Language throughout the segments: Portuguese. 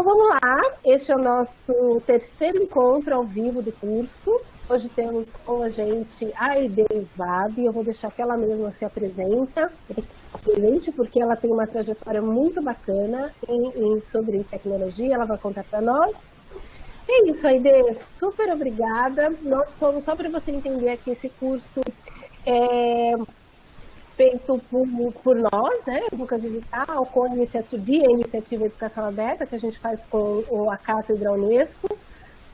Então vamos lá, este é o nosso terceiro encontro ao vivo do curso. Hoje temos com a gente a Aide Svab, eu vou deixar que ela mesma se apresenta, porque ela tem uma trajetória muito bacana em, em sobre tecnologia, ela vai contar para nós. É isso, Aide, super obrigada. Nós somos, só para você entender aqui, esse curso é, feito por, por nós, né, Educa Digital, com a iniciativa, a iniciativa Educação Aberta, que a gente faz com a Cátedra Unesco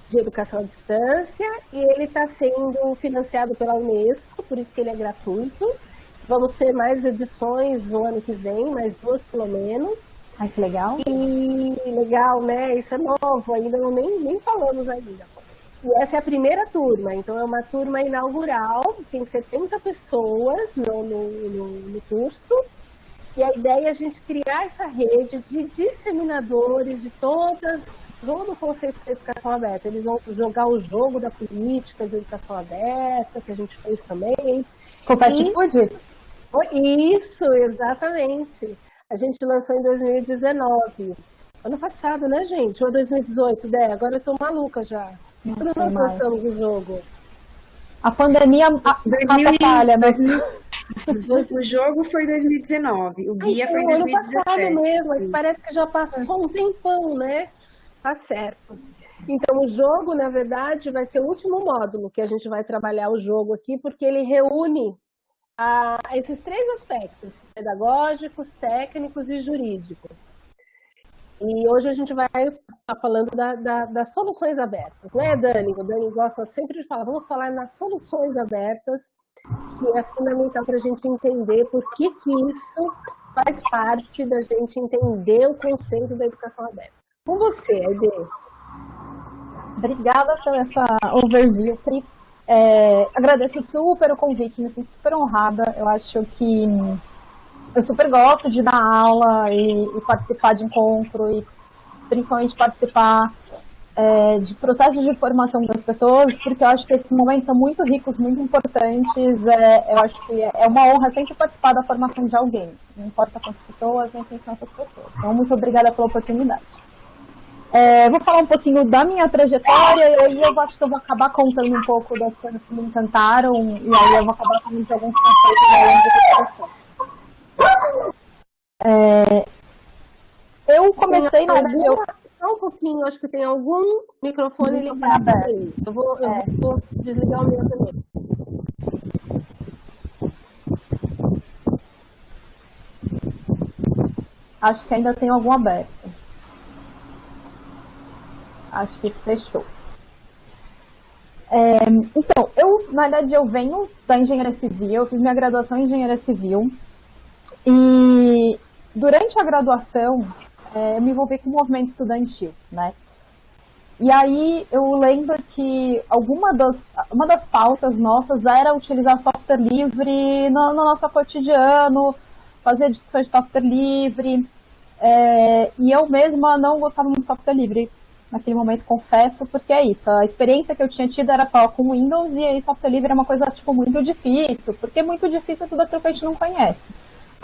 de Educação à Distância, e ele está sendo financiado pela Unesco, por isso que ele é gratuito. Vamos ter mais edições no ano que vem, mais duas pelo menos. Ai, que legal. E legal, né? Isso é novo, ainda não nem, nem falamos ainda. E essa é a primeira turma, então é uma turma inaugural, tem 70 pessoas no, no, no, curso, e a ideia é a gente criar essa rede de disseminadores de todas, todo o conceito de educação aberta. Eles vão jogar o jogo da política de educação aberta, que a gente fez também. Com fast food? Isso, exatamente. A gente lançou em 2019. Ano passado, né, gente? Ou 2018, Dé? Agora eu tô maluca já. Quando nós lançamos o jogo? A pandemia atrapalha, mas... O jogo foi 2019, o guia Ai, foi 2017. Ano passado mesmo, parece que já passou um tempão, né? Tá certo. Então, o jogo, na verdade, vai ser o último módulo que a gente vai trabalhar o jogo aqui, porque ele reúne ah, esses três aspectos, pedagógicos, técnicos e jurídicos. E hoje a gente vai estar falando da, da, das soluções abertas, né, Dani? O Dani gosta sempre de falar, vamos falar nas soluções abertas, que é fundamental para a gente entender por que, que isso faz parte da gente entender o conceito da educação aberta. Com você, Aide. Obrigada pela essa overview. É, agradeço super o convite, me sinto super honrada. Eu acho que eu super gosto de dar aula e, e participar de encontro e principalmente participar é, de processos de formação das pessoas, porque eu acho que esses momentos são muito ricos, muito importantes. É, eu acho que é uma honra sempre participar da formação de alguém, não importa quantas pessoas, nem quem são essas pessoas. Então, muito obrigada pela oportunidade. É, vou falar um pouquinho da minha trajetória e aí eu acho que eu vou acabar contando um pouco das coisas que me encantaram e aí eu vou acabar de alguns conceitos ao longo do processo. É, eu comecei, na eu... Só um pouquinho, acho que tem algum microfone ligado aí. Eu vou, eu é. vou desligar o meu também. Acho que ainda tem algum aberto. Acho que fechou. É, então, eu, na verdade, eu venho da engenharia civil, eu fiz minha graduação em engenharia civil, e durante a graduação, é, eu me envolvi com o movimento estudantil, né? E aí eu lembro que alguma das, uma das pautas nossas era utilizar software livre no, no nosso cotidiano, fazer discussões de software livre. É, e eu mesma não gostava muito de software livre naquele momento, confesso, porque é isso. A experiência que eu tinha tido era só com Windows e aí software livre é uma coisa tipo, muito difícil, porque é muito difícil tudo aquilo que a gente não conhece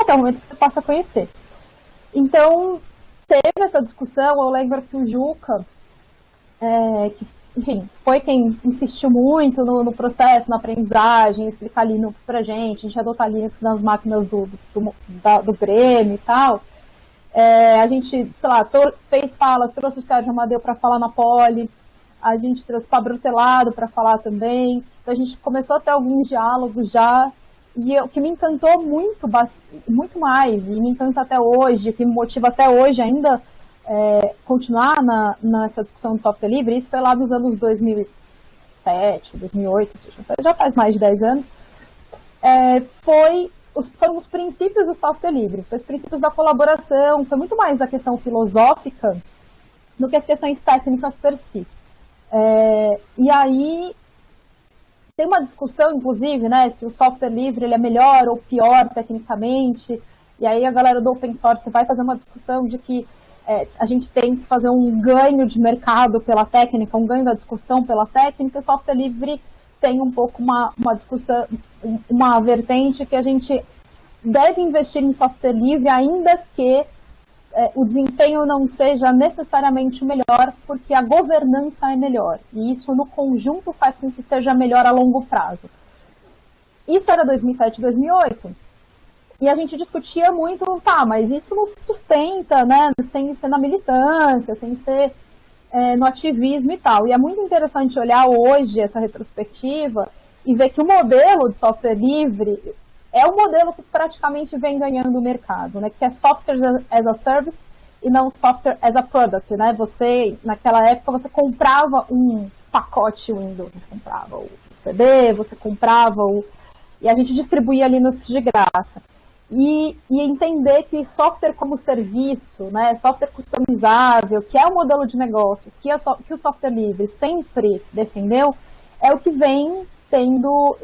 até o momento que você passa a conhecer. Então, teve essa discussão, o Juca, é, que, enfim, foi quem insistiu muito no, no, processo, na aprendizagem, explicar Linux pra gente, a gente adotar Linux nas máquinas do, do, da, do Grêmio e tal. É, a gente, sei lá, fez falas, trouxe o Sérgio Amadeu para falar na Poli, a gente trouxe o Pablo Telado para falar também, então a gente começou a ter alguns diálogos já e o que me encantou muito, muito mais, e me encanta até hoje, que me motiva até hoje ainda é, continuar na, nessa discussão do software livre, isso foi lá nos anos 2007, 2008, já faz mais de 10 anos, é, foi os, foram os princípios do software livre, foi os princípios da colaboração, foi muito mais a questão filosófica do que as questões técnicas per si. É, e aí tem uma discussão, inclusive, né, se o software livre ele é melhor ou pior tecnicamente, e aí a galera do open source vai fazer uma discussão de que é, a gente tem que fazer um ganho de mercado pela técnica, um ganho da discussão pela técnica, o software livre tem um pouco uma, uma discussão, uma vertente que a gente deve investir em software livre, ainda que é, o desempenho não seja necessariamente melhor, porque a governança é melhor. E isso, no conjunto, faz com que seja melhor a longo prazo. Isso era 2007, 2008. E a gente discutia muito, tá, mas isso não se sustenta, né, sem ser na militância, sem ser é, no ativismo e tal. E é muito interessante olhar hoje essa retrospectiva e ver que o modelo de software livre é o modelo que praticamente vem ganhando o mercado, né? Que é software as a service e não software as a product, né? Você, naquela época, você comprava um pacote Windows, você comprava o CD, você comprava o... E a gente distribuía Linux de graça. E, e, entender que software como serviço, né, software customizável, que é o modelo de negócio, que, é so, que o software livre sempre defendeu, é o que vem tendo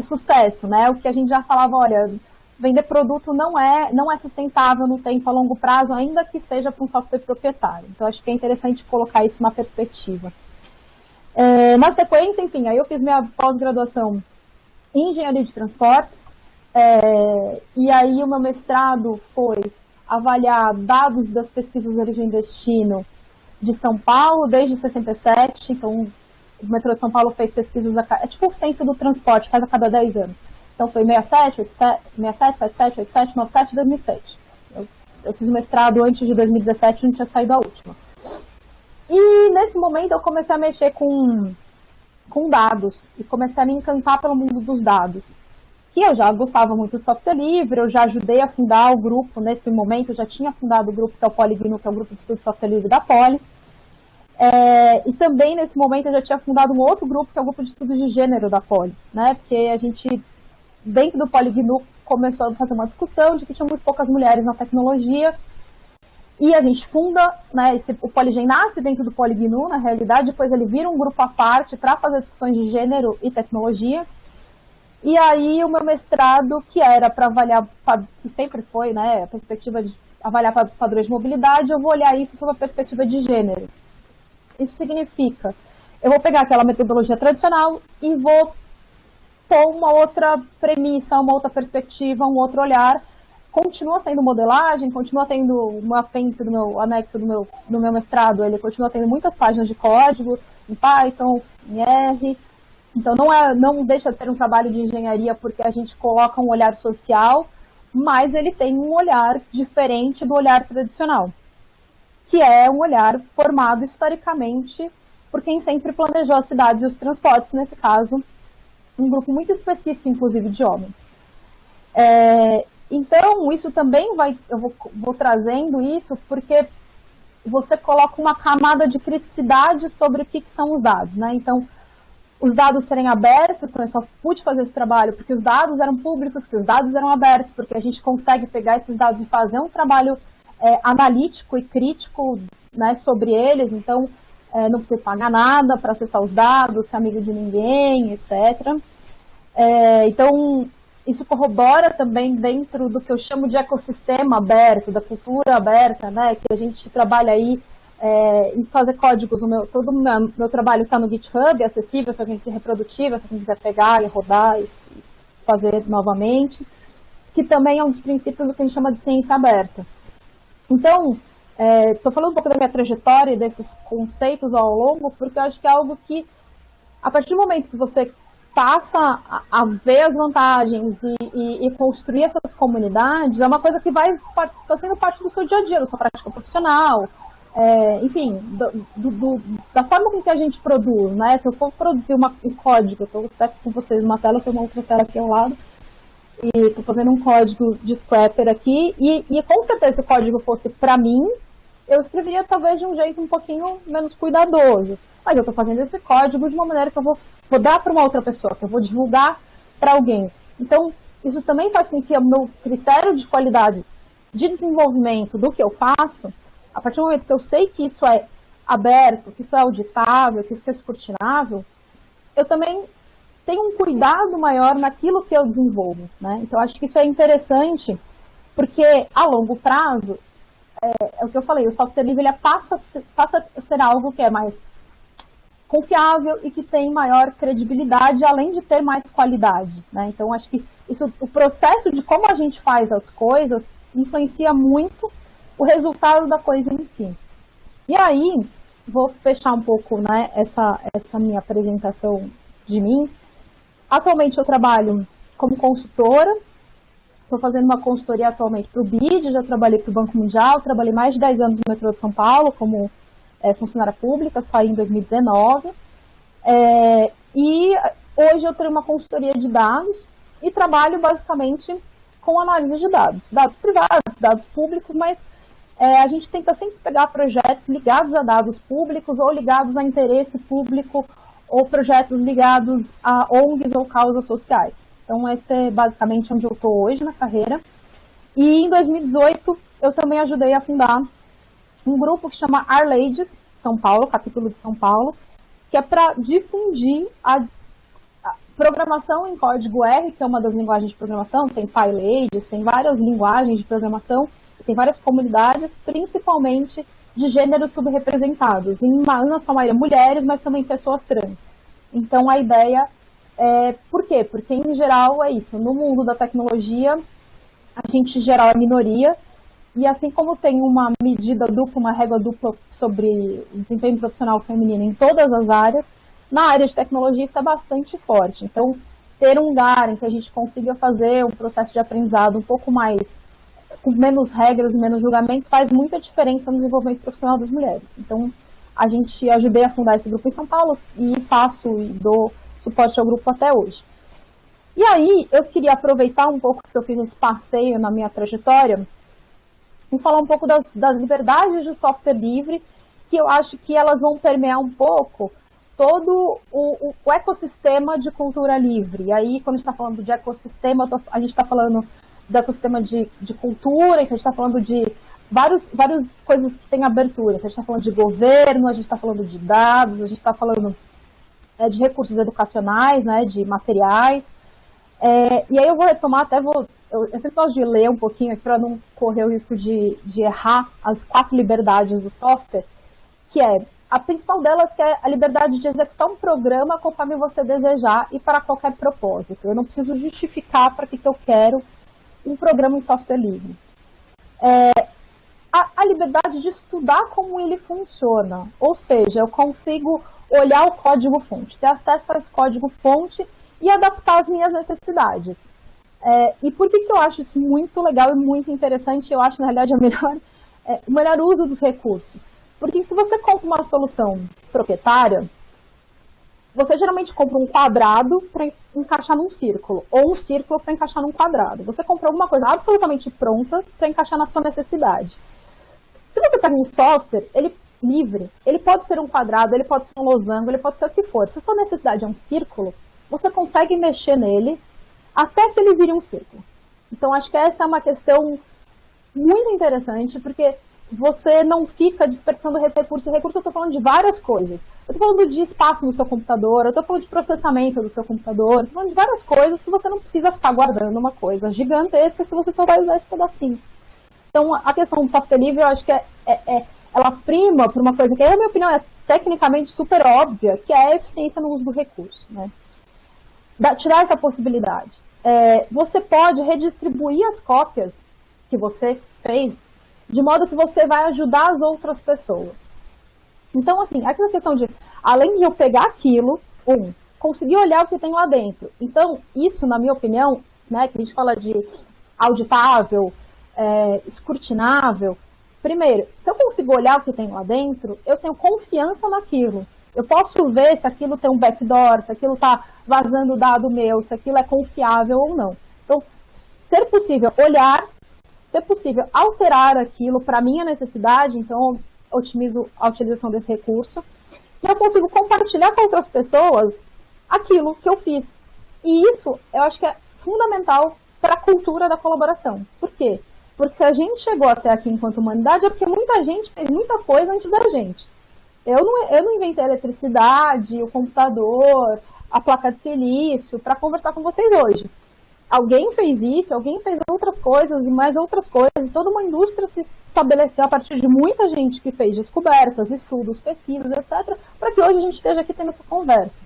sucesso, né? O que a gente já falava, olha, vender produto não é, não é sustentável no tempo a longo prazo, ainda que seja para um software proprietário. Então, acho que é interessante colocar isso na perspectiva. É, na sequência, enfim, aí eu fiz minha pós-graduação em engenharia de transportes, é, e aí o meu mestrado foi avaliar dados das pesquisas de origem e destino de São Paulo desde 67, então o metrô de São Paulo fez pesquisas, a, é tipo o censo do transporte, faz a cada 10 anos. Então foi 67, 87, 67, 77, 87, 97 2007. Eu, eu fiz o mestrado antes de 2017, não tinha saído a última. E nesse momento eu comecei a mexer com, com dados e comecei a me encantar pelo mundo dos dados. Que eu já gostava muito de software livre, eu já ajudei a fundar o grupo nesse momento, eu já tinha fundado o grupo que é o PolyGNU, que é o grupo de estudo de software livre da Poli. É, e também, nesse momento, eu já tinha fundado um outro grupo, que é o grupo de estudos de gênero da Poli, né? Porque a gente, dentro do PoliGNU, começou a fazer uma discussão de que tinha muito poucas mulheres na tecnologia, e a gente funda, né, esse, o Poligen nasce dentro do PoliGNU, na realidade, depois ele vira um grupo à parte para fazer discussões de gênero e tecnologia, e aí o meu mestrado, que era para avaliar, que sempre foi, né, a perspectiva de avaliar padrões de mobilidade, eu vou olhar isso sob a perspectiva de gênero. Isso significa, eu vou pegar aquela metodologia tradicional e vou pôr uma outra premissa, uma outra perspectiva, um outro olhar. Continua sendo modelagem, continua tendo um apêndice do meu anexo do meu, do meu mestrado, ele continua tendo muitas páginas de código em Python, em R. Então não, é, não deixa de ser um trabalho de engenharia porque a gente coloca um olhar social, mas ele tem um olhar diferente do olhar tradicional que é um olhar formado historicamente por quem sempre planejou as cidades e os transportes, nesse caso, um grupo muito específico, inclusive, de homens. É, então, isso também vai, eu vou, vou trazendo isso porque você coloca uma camada de criticidade sobre o que, que são os dados, né? Então, os dados serem abertos, então eu só pude fazer esse trabalho porque os dados eram públicos, porque os dados eram abertos, porque a gente consegue pegar esses dados e fazer um trabalho é, analítico e crítico né, sobre eles, então é, não precisa pagar nada para acessar os dados, ser amigo de ninguém, etc. É, então, isso corrobora também dentro do que eu chamo de ecossistema aberto, da cultura aberta, né, que a gente trabalha aí é, em fazer códigos. Meu, todo o meu, meu trabalho está no GitHub, é acessível se alguém quiser reprodutível, se alguém quiser pegar e rodar e fazer novamente, que também é um dos princípios do que a gente chama de ciência aberta. Então, estou é, falando um pouco da minha trajetória e desses conceitos ao longo, porque eu acho que é algo que, a partir do momento que você passa a, a ver as vantagens e, e, e, construir essas comunidades, é uma coisa que vai fazendo parte do seu dia a dia, da sua prática profissional, é, enfim, do, do, da forma com que a gente produz, né? Se eu for produzir uma, um código, eu estou até com vocês uma tela, tem uma outra tela aqui ao lado, e estou fazendo um código de scrapper aqui, e, e com certeza se o código fosse para mim, eu escreveria talvez de um jeito um pouquinho menos cuidadoso. Mas eu estou fazendo esse código de uma maneira que eu vou, vou dar para uma outra pessoa, que eu vou divulgar para alguém. Então, isso também faz com que o meu critério de qualidade de desenvolvimento do que eu faço, a partir do momento que eu sei que isso é aberto, que isso é auditável, que isso é escrutinável, eu também tem um cuidado maior naquilo que eu desenvolvo. Né? Então, acho que isso é interessante, porque a longo prazo, é, é o que eu falei, o software livre ele passa, passa a ser algo que é mais confiável e que tem maior credibilidade, além de ter mais qualidade. Né? Então, acho que isso, o processo de como a gente faz as coisas influencia muito o resultado da coisa em si. E aí, vou fechar um pouco né, essa, essa minha apresentação de mim. Atualmente eu trabalho como consultora, estou fazendo uma consultoria atualmente para o BID, já trabalhei para o Banco Mundial, trabalhei mais de 10 anos no metrô de São Paulo como é, funcionária pública, saí em 2019. É, e hoje eu tenho uma consultoria de dados e trabalho basicamente com análise de dados, dados privados, dados públicos, mas é, a gente tenta sempre pegar projetos ligados a dados públicos ou ligados a interesse público ou projetos ligados a ONGs ou causas sociais. Então, esse é basicamente onde eu estou hoje na carreira. E em 2018, eu também ajudei a fundar um grupo que chama Our Ladies São Paulo, capítulo de São Paulo, que é para difundir a, a, programação em código R, que é uma das linguagens de programação, tem PyLadies, tem várias linguagens de programação, tem várias comunidades, principalmente de gêneros subrepresentados, em na sua maioria mulheres, mas também pessoas trans. Então a ideia é, por quê? Porque em geral é isso, no mundo da tecnologia, a gente em geral é minoria, e assim como tem uma medida dupla, uma régua dupla sobre desempenho profissional feminino em todas as áreas, na área de tecnologia isso é bastante forte. Então, ter um lugar em que a gente consiga fazer um processo de aprendizado um pouco mais com menos regras, menos julgamentos, faz muita diferença no desenvolvimento profissional das mulheres. Então, a gente ajudei a fundar esse grupo em São Paulo e faço e dou suporte ao grupo até hoje. E aí, eu queria aproveitar um pouco que eu fiz esse passeio na minha trajetória e falar um pouco das, das liberdades de software livre, que eu acho que elas vão permear um pouco todo o, o, ecossistema de cultura livre. E aí, quando a gente está falando de ecossistema, a gente está falando do ecossistema de, de cultura, então a gente está falando de vários, várias coisas que têm abertura. Então a gente está falando de governo, a gente está falando de dados, a gente está falando é, de recursos educacionais, né, de materiais. É, e aí eu vou retomar, até vou, eu, eu sempre gosto de ler um pouquinho aqui para não correr o risco de, de errar as quatro liberdades do software, que é, a principal delas que é a liberdade de executar um programa conforme você desejar e para qualquer propósito. Eu não preciso justificar para que, que eu quero um programa em software livre. É, a, a liberdade de estudar como ele funciona, ou seja, eu consigo olhar o código-fonte, ter acesso a esse código-fonte e adaptar as minhas necessidades. É, e por que, que eu acho isso muito legal e muito interessante? Eu acho, na realidade, a melhor, é, o melhor uso dos recursos. Porque se você compra uma solução proprietária, você geralmente compra um quadrado para encaixar num círculo, ou um círculo para encaixar num quadrado. Você compra alguma coisa absolutamente pronta para encaixar na sua necessidade. Se você pega um software, ele livre, ele pode ser um quadrado, ele pode ser um losango, ele pode ser o que for. Se a sua necessidade é um círculo, você consegue mexer nele até que ele vire um círculo. Então, acho que essa é uma questão muito interessante, porque você não fica desperdiçando recurso recurso. Eu estou falando de várias coisas. Eu estou falando de espaço no seu computador, eu estou falando de processamento do seu computador, estou falando de várias coisas que você não precisa ficar guardando uma coisa gigantesca se você só vai usar esse pedacinho. Então, a questão do software livre, eu acho que é, é, é ela prima por uma coisa que, na minha opinião, é tecnicamente super óbvia, que é a eficiência no uso do recurso. Né? Da, tirar essa possibilidade. É, você pode redistribuir as cópias que você fez de modo que você vai ajudar as outras pessoas. Então, assim, aquela questão de, além de eu pegar aquilo, um, conseguir olhar o que tem lá dentro. Então, isso, na minha opinião, né, que a gente fala de auditável, é, escrutinável, Primeiro, se eu consigo olhar o que tem lá dentro, eu tenho confiança naquilo. Eu posso ver se aquilo tem um backdoor, se aquilo está vazando dado meu, se aquilo é confiável ou não. Então, ser possível olhar, ser possível alterar aquilo para minha necessidade, então otimizo a utilização desse recurso, e eu consigo compartilhar com outras pessoas aquilo que eu fiz. E isso eu acho que é fundamental para a cultura da colaboração. Por quê? Porque se a gente chegou até aqui enquanto humanidade, é porque muita gente fez muita coisa antes da gente. Eu não, eu não inventei a eletricidade, o computador, a placa de silício para conversar com vocês hoje. Alguém fez isso, alguém fez outras coisas e mais outras coisas. Toda uma indústria se estabeleceu a partir de muita gente que fez descobertas, estudos, pesquisas, etc., para que hoje a gente esteja aqui tendo essa conversa.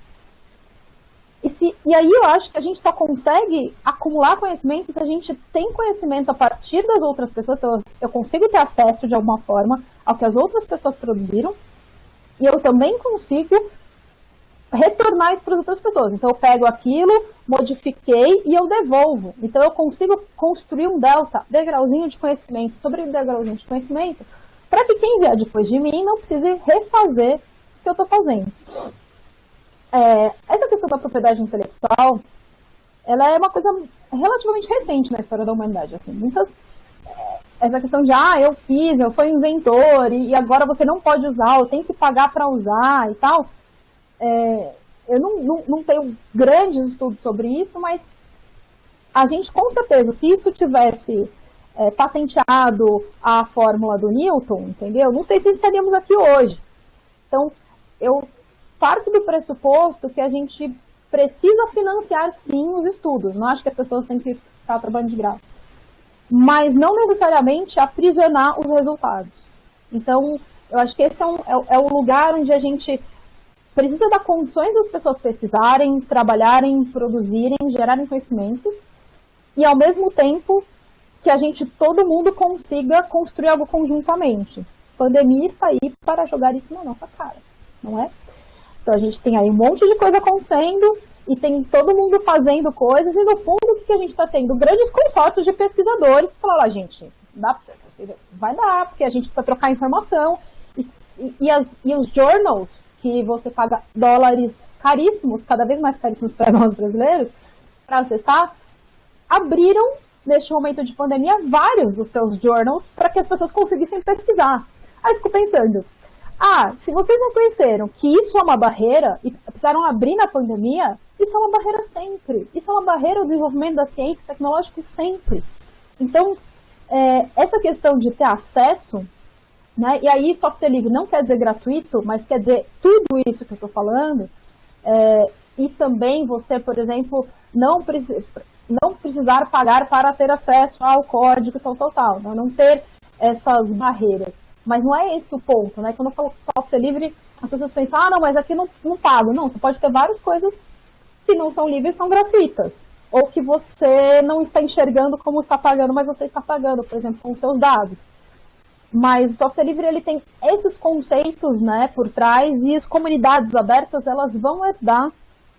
E, se, e aí eu acho que a gente só consegue acumular conhecimento se a gente tem conhecimento a partir das outras pessoas. Então, eu consigo ter acesso de alguma forma ao que as outras pessoas produziram. E eu também consigo retornar isso para as outras pessoas. Então, eu pego aquilo, modifiquei e eu devolvo. Então, eu consigo construir um delta, degrauzinho de conhecimento, sobre degrauzinho de conhecimento, para que quem vier depois de mim não precise refazer o que eu estou fazendo. É, essa questão da propriedade intelectual, ela é uma coisa relativamente recente na história da humanidade. Assim, muitas é, essa questão de, ah, eu fiz, eu fui inventor, e, agora você não pode usar, eu tenho que pagar para usar e tal. É, eu não, não, não, tenho grandes estudos sobre isso, mas a gente, com certeza, se isso tivesse é, patenteado a fórmula do Newton, entendeu? Não sei se estaríamos aqui hoje. Então, eu parto do pressuposto que a gente precisa financiar, sim, os estudos. Não acho que as pessoas têm que estar trabalhando de graça. Mas não necessariamente aprisionar os resultados. Então, eu acho que esse é, um, é, é o lugar onde a gente precisa dar condições das pessoas pesquisarem, trabalharem, produzirem, gerarem conhecimento, e ao mesmo tempo que a gente, todo mundo consiga construir algo conjuntamente. A pandemia está aí para jogar isso na nossa cara, não é? Então a gente tem aí um monte de coisa acontecendo e tem todo mundo fazendo coisas e no fundo o que a gente está tendo? Grandes consórcios de pesquisadores que falam, lá, gente, dá você, vai dar, porque a gente precisa trocar informação e, e, e, as, e os journals que você paga dólares caríssimos, cada vez mais caríssimos para nós brasileiros, para acessar, abriram, neste momento de pandemia, vários dos seus journals para que as pessoas conseguissem pesquisar. Aí fico pensando, ah, se vocês não conheceram que isso é uma barreira e precisaram abrir na pandemia, isso é uma barreira sempre. Isso é uma barreira ao desenvolvimento da ciência tecnológica sempre. Então, é, essa questão de ter acesso né? E aí, software livre não quer dizer gratuito, mas quer dizer tudo isso que eu estou falando. É, e também você, por exemplo, não, preci não precisar pagar para ter acesso ao código tal, tal, tal. Né? Não ter essas barreiras. Mas não é esse o ponto, né? Quando eu falo software livre, as pessoas pensam, ah, não, mas aqui não, não pago. Não, você pode ter várias coisas que não são livres são gratuitas. Ou que você não está enxergando como está pagando, mas você está pagando, por exemplo, com seus dados. Mas o software livre ele tem esses conceitos né, por trás e as comunidades abertas elas vão herdar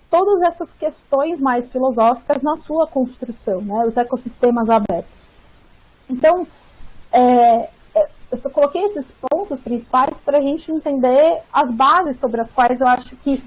todas essas questões mais filosóficas na sua construção, né, os ecossistemas abertos. Então, é, é eu coloquei esses pontos principais para a gente entender as bases sobre as quais eu acho que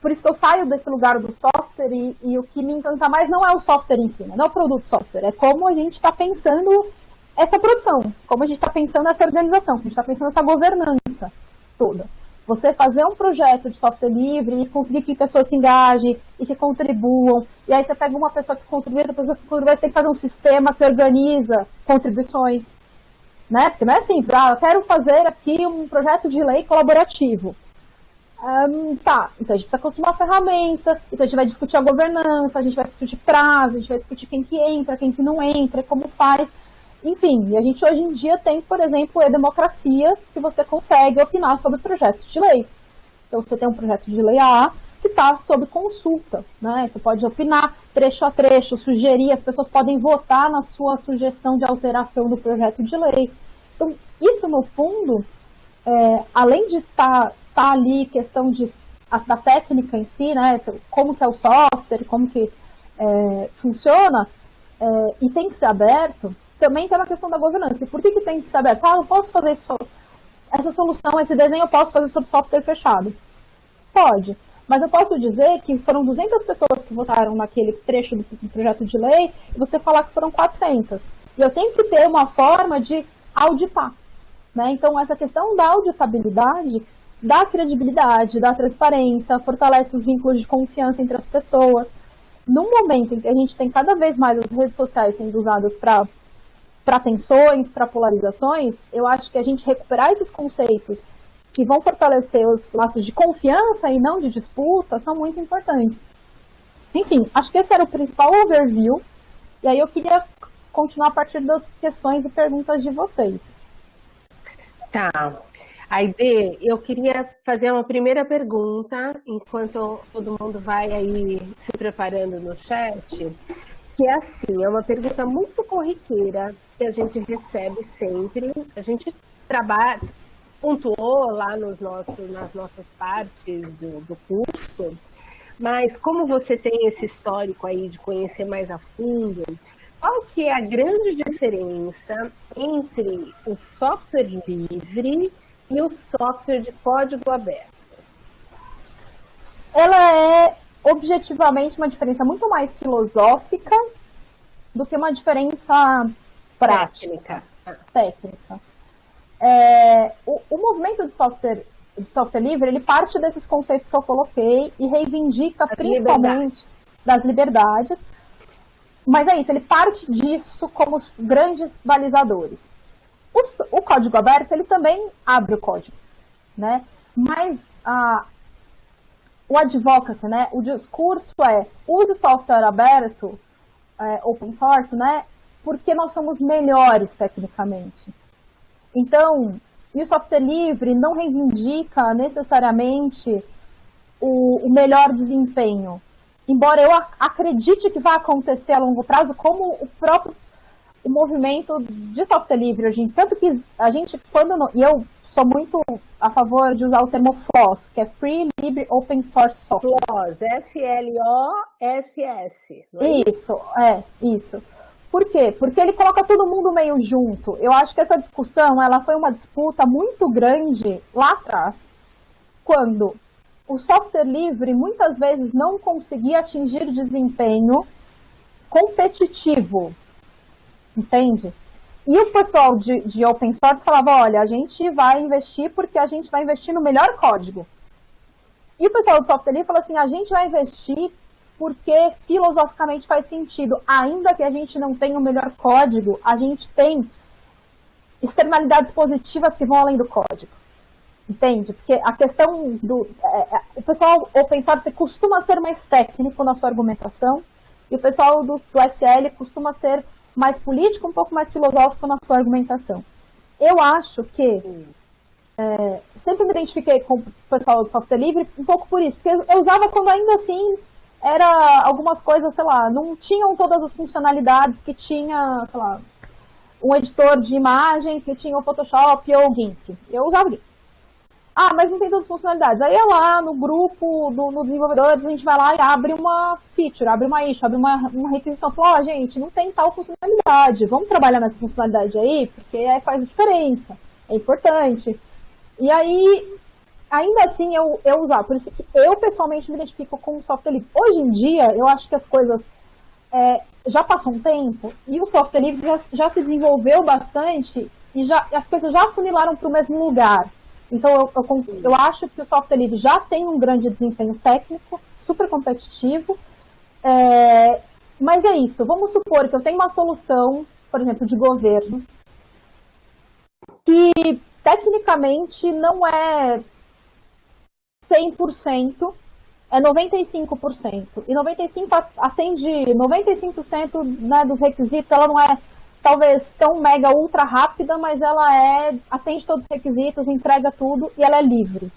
por isso que eu saio desse lugar do software e, e, o que me encanta mais não é o software em si, né, não é o produto software, é como a gente está pensando essa produção, como a gente está pensando nessa organização, como a gente está pensando nessa governança toda. Você fazer um projeto de software livre e conseguir que pessoas se engajem e que contribuam. E aí você pega uma pessoa que contribui, outra pessoa que contribui, você tem que fazer um sistema que organiza contribuições. Né? Porque não é assim, ah, eu quero fazer aqui um projeto de lei colaborativo. Um, tá, então a gente precisa construir uma ferramenta, então a gente vai discutir a governança, a gente vai discutir prazo, a gente vai discutir quem que entra, quem que não entra, como faz. Enfim, a gente hoje em dia tem, por exemplo, a democracia, que você consegue opinar sobre projetos de lei. Então, você tem um projeto de lei A que está sob consulta, né? Você pode opinar trecho a trecho, sugerir, as pessoas podem votar na sua sugestão de alteração do projeto de lei. Então, isso, no fundo, é, além de estar tá, tá ali questão de, a, da técnica em si, né? Como que é o software, como que é, funciona, é, e tem que ser aberto, também está na questão da governança. Por que, que tem que ser aberto? Ah, eu posso fazer isso, essa solução, esse desenho eu posso fazer sobre software fechado? Pode. Mas eu posso dizer que foram 200 pessoas que votaram naquele trecho do, do projeto de lei e você falar que foram 400. E eu tenho que ter uma forma de auditar. Né? Então, essa questão da auditabilidade dá credibilidade, dá transparência, fortalece os vínculos de confiança entre as pessoas. No momento em que a gente tem cada vez mais as redes sociais sendo usadas para para tensões, para polarizações, eu acho que a gente recuperar esses conceitos que vão fortalecer os laços de confiança e não de disputa são muito importantes. Enfim, acho que esse era o principal overview. E aí eu queria continuar a partir das questões e perguntas de vocês. Tá. Aide, eu queria fazer uma primeira pergunta, enquanto todo mundo vai aí se preparando no chat, que é assim, é uma pergunta muito corriqueira que a gente recebe sempre, a gente trabalha, pontuou lá nos nossos, nas nossas partes do, do curso, mas como você tem esse histórico aí de conhecer mais a fundo, qual que é a grande diferença entre o software livre e o software de código aberto? Ela é objetivamente uma diferença muito mais filosófica do que uma diferença prática. Técnica. É, o, o, movimento de software, de software livre, ele parte desses conceitos que eu coloquei e reivindica As principalmente liberdades. das liberdades, mas é isso, ele parte disso como os grandes balizadores. O, o código aberto, ele também abre o código, né? Mas a, o advocacy, né, o discurso é use software aberto, é, open source, né, porque nós somos melhores tecnicamente. Então, e o software livre não reivindica necessariamente o, o melhor desempenho. Embora eu acredite que vai acontecer a longo prazo, como o próprio o movimento de software livre hoje, tanto que a gente, quando, e eu sou muito a favor de usar o termo FLOSS, que é Free, Libre, Open Source Software. FLOSS, F-L-O-S-S. É isso, é, isso. Por quê? Porque ele coloca todo mundo meio junto. Eu acho que essa discussão, ela foi uma disputa muito grande lá atrás, quando o software livre muitas vezes não conseguia atingir desempenho competitivo entende? E o pessoal de, de open source falava, olha, a gente vai investir porque a gente vai investir no melhor código. E o pessoal do software livre falou assim, a gente vai investir porque filosoficamente faz sentido. Ainda que a gente não tenha o melhor código, a gente tem externalidades positivas que vão além do código. Entende? Porque a questão do... É, é, o pessoal open source costuma ser mais técnico na sua argumentação e o pessoal do, do SL costuma ser mais político, um pouco mais filosófico na sua argumentação. Eu acho que é, sempre me identifiquei com o pessoal do software livre um pouco por isso, porque eu usava quando ainda assim era algumas coisas, sei lá, não tinham todas as funcionalidades que tinha, sei lá, um editor de imagem que tinha o Photoshop ou o GIMP. Eu usava o GIMP. Ah, mas não tem todas as funcionalidades. Aí é lá no grupo, do, no desenvolvedores, a gente vai lá e abre uma feature, abre uma issue, abre uma, uma requisição. Fala, ó, oh, gente, não tem tal funcionalidade. Vamos trabalhar nessa funcionalidade aí, porque aí faz diferença. É importante. E aí, ainda assim, eu, eu usar. Por isso que eu, pessoalmente, me identifico com o software livre. Hoje em dia, eu acho que as coisas... É, já passou um tempo e o software livre já, já se desenvolveu bastante e já, as coisas já funilaram para o mesmo lugar. Então, eu, eu, eu, acho que o software livre já tem um grande desempenho técnico, super competitivo, é, mas é isso. Vamos supor que eu tenho uma solução, por exemplo, de governo, que tecnicamente não é 100%, é 95%. E 95% atende 95% né, dos requisitos, ela não é talvez tão mega ultra rápida, mas ela é atende todos os requisitos, entrega tudo e ela é livre.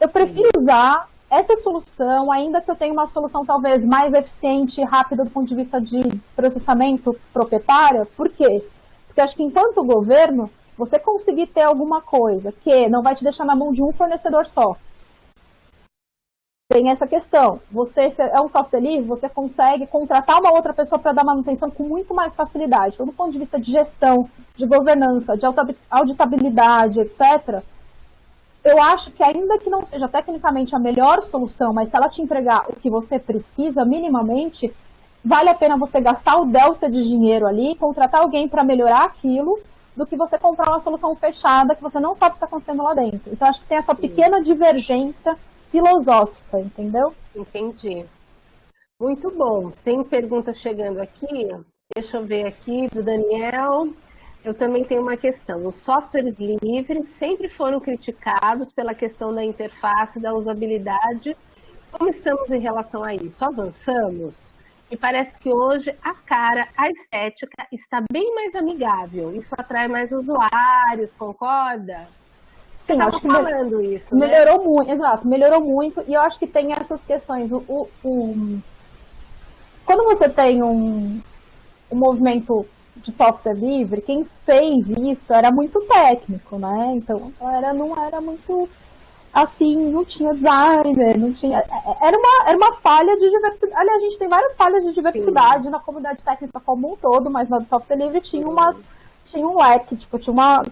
Eu prefiro usar essa solução, ainda que eu tenha uma solução talvez mais eficiente e rápida do ponto de vista de processamento proprietário. Por quê? Porque acho que enquanto governo, você conseguir ter alguma coisa que não vai te deixar na mão de um fornecedor só, tem essa questão. Você é um software livre, você consegue contratar uma outra pessoa para dar manutenção com muito mais facilidade. Então, do ponto de vista de gestão, de governança, de auditabilidade, etc., eu acho que ainda que não seja tecnicamente a melhor solução, mas se ela te entregar o que você precisa minimamente, vale a pena você gastar o delta de dinheiro ali, contratar alguém para melhorar aquilo, do que você comprar uma solução fechada que você não sabe o que está acontecendo lá dentro. Então, acho que tem essa pequena divergência filosófica, entendeu? Entendi. Muito bom. Tem perguntas chegando aqui. Deixa eu ver aqui do Daniel. Eu também tenho uma questão. Os softwares livres sempre foram criticados pela questão da interface, da usabilidade. Como estamos em relação a isso? Avançamos? Me parece que hoje a cara, a estética está bem mais amigável. Isso atrai mais usuários, concorda? Sim, acho que falando isso, né? melhorou né? muito, exato, melhorou muito, e eu acho que tem essas questões. O, o, o... Quando você tem um, um movimento de software livre, quem fez isso era muito técnico, né? Então era, não era muito assim, não tinha designer, não tinha. Era uma, era uma falha de diversidade. Aliás, a gente tem várias falhas de diversidade Sim. na comunidade técnica como um todo, mas na do software livre tinha umas. Tinha um leque, tipo, tinha uma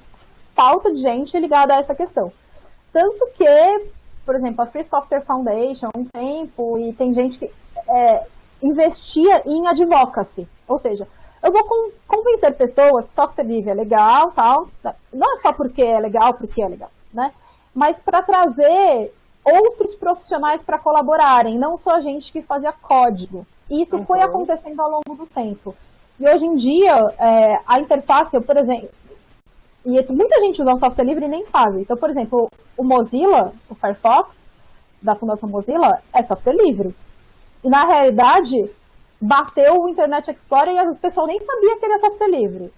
falta de gente ligada a essa questão. Tanto que, por exemplo, a Free Software Foundation, um tempo, e tem gente que é, investia em advocacy, ou seja, eu vou convencer pessoas que software livre é legal, tal, não é só porque é legal, porque é legal, né? Mas para trazer outros profissionais para colaborarem, não só gente que fazia código. E isso uhum. foi acontecendo ao longo do tempo. E hoje em dia, é, a interface, por exemplo, e muita gente usa o software livre e nem sabe. Então, por exemplo, o Mozilla, o Firefox, da Fundação Mozilla, é software livre. E na realidade, bateu o Internet Explorer e o pessoal nem sabia que ele é software livre.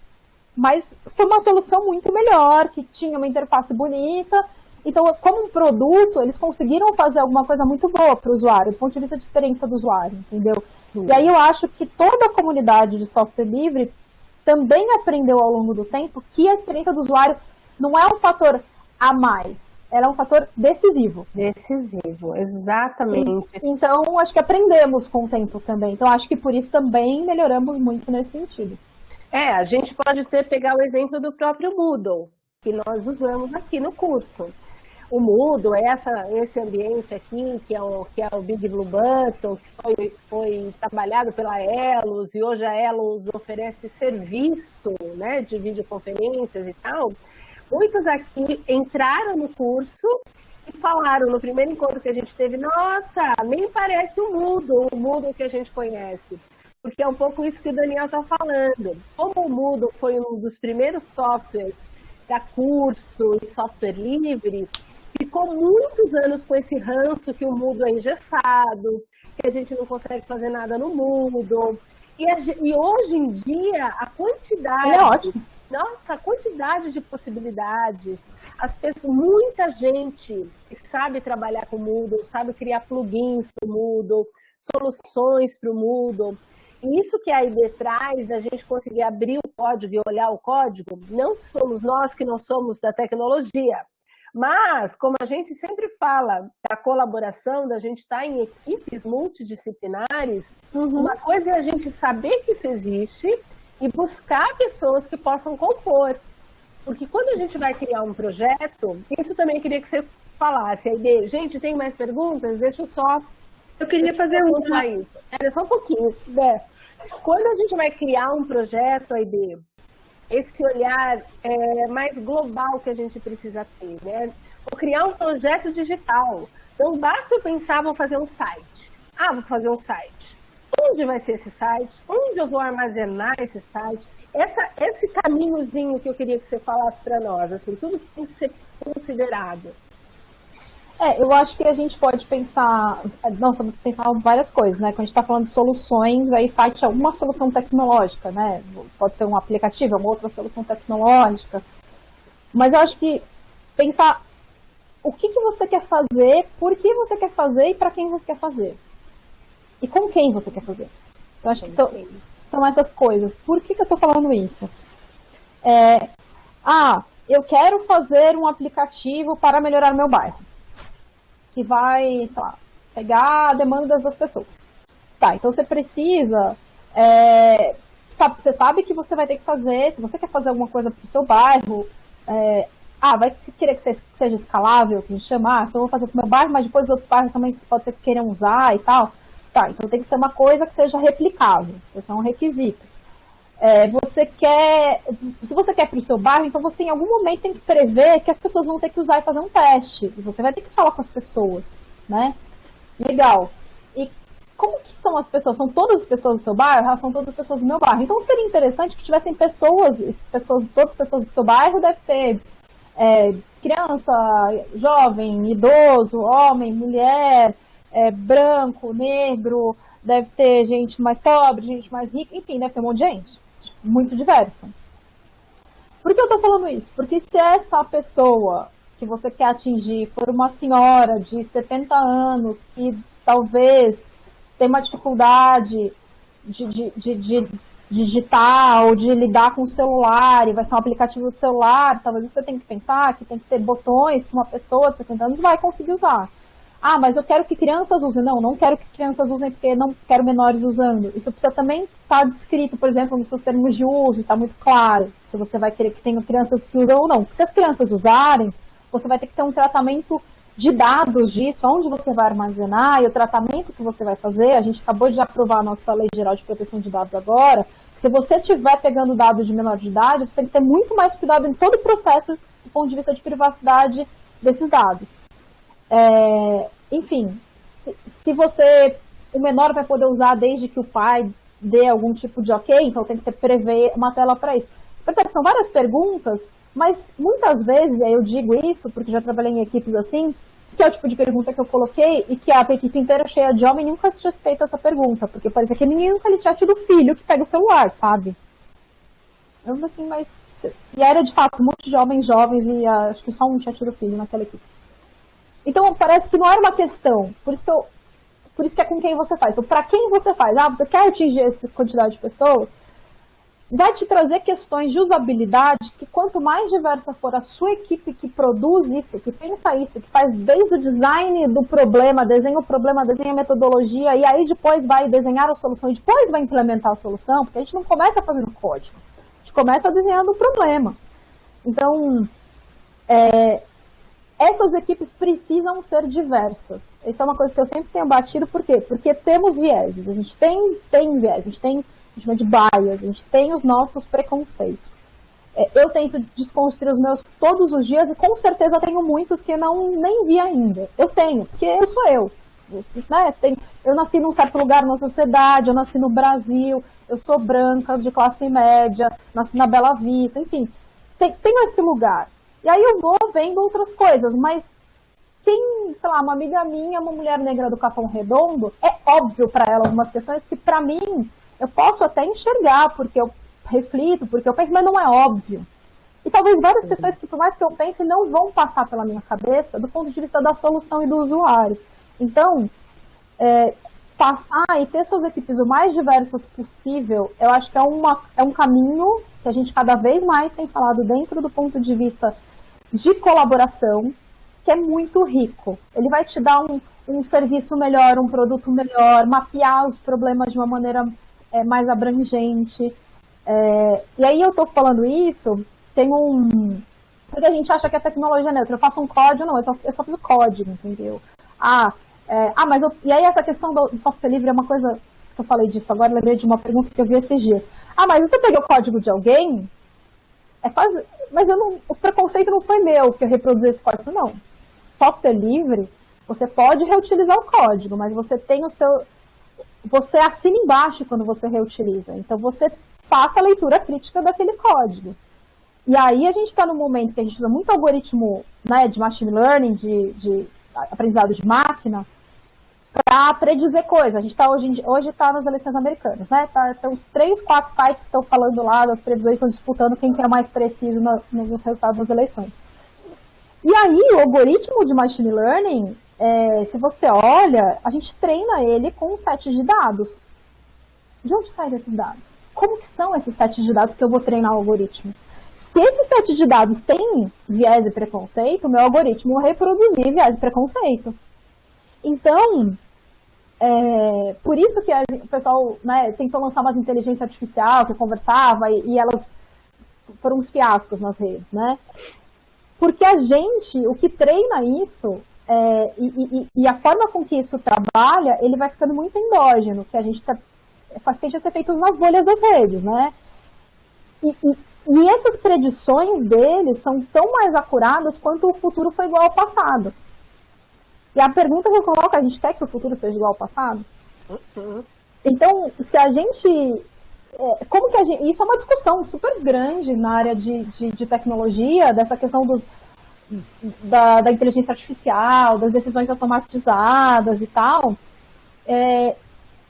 Mas foi uma solução muito melhor, que tinha uma interface bonita. Então, como um produto, eles conseguiram fazer alguma coisa muito boa para o usuário, do ponto de vista de experiência do usuário, entendeu? Sim. E aí eu acho que toda a comunidade de software livre também aprendeu ao longo do tempo que a experiência do usuário não é um fator a mais, ela é um fator decisivo. Decisivo, exatamente. Então, acho que aprendemos com o tempo também. Então, acho que por isso também melhoramos muito nesse sentido. É, a gente pode ter, pegar o exemplo do próprio Moodle, que nós usamos aqui no curso. O é essa, esse ambiente aqui, que é, o, que é o Big Blue Button, que foi, foi trabalhado pela Elos, e hoje a Elos oferece serviço né, de videoconferências e tal. Muitos aqui entraram no curso e falaram no primeiro encontro que a gente teve, nossa, nem parece o Moodle, o Moodle que a gente conhece. Porque é um pouco isso que o Daniel está falando. Como o Moodle foi um dos primeiros softwares da curso e software livre, ficou muitos anos com esse ranço que o Moodle é engessado, que a gente não consegue fazer nada no Moodle. E, a, e hoje em dia, a quantidade... é ótimo nossa, a quantidade de possibilidades. As pessoas, muita gente sabe trabalhar com o Moodle, sabe criar plugins para o Moodle, soluções para o Moodle. E isso que a ID traz, da gente conseguir abrir o código e olhar o código, não somos nós que não somos da tecnologia, mas, como a gente sempre fala, a colaboração, da gente estar em equipes multidisciplinares, uhum. uma coisa é a gente saber que isso existe e buscar pessoas que possam compor. Porque quando a gente vai criar um projeto, isso também queria que você falasse. Aí, gente, tem mais perguntas? Deixa eu só. Eu queria fazer uma. Era só um pouquinho. Né? Quando a gente vai criar um projeto, ID, esse olhar é, mais global que a gente precisa ter, né? Vou criar um projeto digital. Não basta eu pensar, vou fazer um site. Ah, vou fazer um site onde vai ser esse site, onde eu vou armazenar esse site, essa, esse caminhozinho que eu queria que você falasse para nós, assim, tudo que tem que ser considerado. É, eu acho que a gente pode pensar, nossa, pensar várias coisas, né? Quando a gente está falando de soluções, aí site é uma solução tecnológica, né? Pode ser um aplicativo, é uma outra solução tecnológica. Mas eu acho que pensar o que, que você quer fazer, por que você quer fazer e para quem você quer fazer e com quem você quer fazer. Eu acho que são essas coisas. Por que, que eu estou falando isso? É, ah, eu quero fazer um aplicativo para melhorar meu bairro. Que vai, sei lá, pegar demandas das pessoas. Tá, então você precisa... É, sabe, você sabe que você vai ter que fazer, se você quer fazer alguma coisa para o seu bairro, é, ah, vai querer que seja escalável, que a gente chama, ah, só vou fazer para o meu bairro, mas depois os outros bairros também pode ser que queiram usar e tal. Tá, então tem que ser uma coisa que seja replicável, isso é um requisito. É, você quer, se você quer para o seu bairro, então você em algum momento tem que prever que as pessoas vão ter que usar e fazer um teste. E você vai ter que falar com as pessoas, né? Legal. E como que são as pessoas? São todas as pessoas do seu bairro? São todas as pessoas do meu bairro. Então seria interessante que tivessem pessoas, pessoas todas as pessoas do seu bairro deve ter é, criança, jovem, idoso, homem, mulher, é, branco, negro, deve ter gente mais pobre, gente mais rica, enfim, deve ter um monte de gente, muito diversa. Por que eu estou falando isso? Porque se essa pessoa que você quer atingir for uma senhora de 70 anos que talvez tem uma dificuldade de, de, de, de digitar ou de lidar com o celular e vai ser um aplicativo do celular, talvez você tenha que pensar que tem que ter botões que uma pessoa de 70 anos vai conseguir usar. Ah, mas eu quero que crianças usem. Não, não quero que crianças usem porque não quero menores usando. Isso precisa também estar tá descrito, por exemplo, nos seus termos de uso, está muito claro. Se você vai querer que tenha crianças que usam ou não. Porque se as crianças usarem, você vai ter que ter um tratamento de dados disso, onde você vai armazenar e o tratamento que você vai fazer. A gente acabou de aprovar a nossa Lei Geral de Proteção de Dados agora. Se você estiver pegando dados de menor de idade, você tem que ter muito mais cuidado em todo o processo do ponto de vista de privacidade desses dados. É, enfim, se, se, você, o menor vai poder usar desde que o pai dê algum tipo de ok, então tem que ter, prever uma tela para isso. Você percebe que são várias perguntas mas muitas vezes, eu digo isso porque já trabalhei em equipes assim, que é o tipo de pergunta que eu coloquei e que a equipe inteira cheia de homem nunca tinha feito essa pergunta, porque parecia que ninguém nunca lhe tinha tido filho que pega o celular, sabe? Eu assim, mas... E era de fato um monte de homens jovens e uh, acho que só um tinha tido filho naquela equipe. Então parece que não era uma questão, por isso que eu... Por isso que é com quem você faz. Então, para quem você faz? Ah, você quer atingir essa quantidade de pessoas? vai te trazer questões de usabilidade que quanto mais diversa for a sua equipe que produz isso, que pensa isso, que faz desde o design do problema, desenha o problema, desenha a metodologia e aí depois vai desenhar a solução e depois vai implementar a solução, porque a gente não começa fazendo código, a gente começa desenhando o problema. Então, é, essas equipes precisam ser diversas. Isso é uma coisa que eu sempre tenho batido, por quê? Porque temos vieses, a gente tem, tem viés, a gente tem a gente chama de bias, a gente tem os nossos preconceitos. É, eu tento desconstruir os meus todos os dias e com certeza tenho muitos que não nem vi ainda. Eu tenho, porque eu sou eu. Né? Tem, eu nasci num certo lugar na sociedade, eu nasci no Brasil, eu sou branca, de classe média, nasci na Bela Vista, enfim, tem, tenho esse lugar. E aí eu vou vendo outras coisas, mas quem, sei lá, uma amiga minha, uma mulher negra do Capão Redondo, é óbvio para ela algumas questões que para mim eu posso até enxergar, porque eu reflito, porque eu penso, mas não é óbvio. E talvez várias uhum. questões que, por mais que eu pense, não vão passar pela minha cabeça do ponto de vista da solução e do usuário. Então, é, passar e ter suas equipes o mais diversas possível, eu acho que é, uma, é um caminho que a gente cada vez mais tem falado dentro do ponto de vista de colaboração, que é muito rico. Ele vai te dar um, um serviço melhor, um produto melhor, mapear os problemas de uma maneira é, mais abrangente. É, e aí eu estou falando isso, tem um... Porque a gente acha que a tecnologia é neutra. Eu faço um código, não, eu só, eu só fiz o código, entendeu? Ah, é, ah mas eu, e aí essa questão do software livre é uma coisa que eu falei disso agora, lembrei de uma pergunta que eu vi esses dias. Ah, mas eu peguei o código de alguém, é quase, mas eu não, o preconceito não foi meu que eu reproduzi esse código, não. Software livre, você pode reutilizar o código, mas você tem o seu, você assina embaixo quando você reutiliza. Então, você faça a leitura crítica daquele código. E aí, a gente está no momento que a gente usa muito algoritmo né, de machine learning, de, de aprendizado de máquina, para predizer coisas. A gente está hoje, hoje tá nas eleições americanas, né? Tá, tem uns três, quatro sites que estão falando lá, das previsões estão disputando quem que é mais preciso nos resultados das eleições. E aí, o algoritmo de machine learning, é, se você olha, a gente treina ele com um set de dados. De onde saem esses dados? Como que são esses sets de dados que eu vou treinar o algoritmo? Se esse set de dados tem viés e preconceito, meu algoritmo vai reproduzir viés e preconceito. Então, é, por isso que a, o pessoal né, tentou lançar uma inteligência artificial que conversava e, e elas foram uns fiascos nas redes, né? Porque a gente, o que treina isso é, e, e, e, a forma com que isso trabalha, ele vai ficando muito endógeno, que a gente está paciente a ser feito nas bolhas das redes, né? E, essas predições deles são tão mais acuradas quanto o futuro foi igual ao passado. E a pergunta que eu coloco, a gente quer que o futuro seja igual ao passado? Uhum. Então, se a gente... É, como que a gente... Isso é uma discussão super grande na área de, de, de tecnologia, dessa questão dos da, da, inteligência artificial, das decisões automatizadas e tal. É,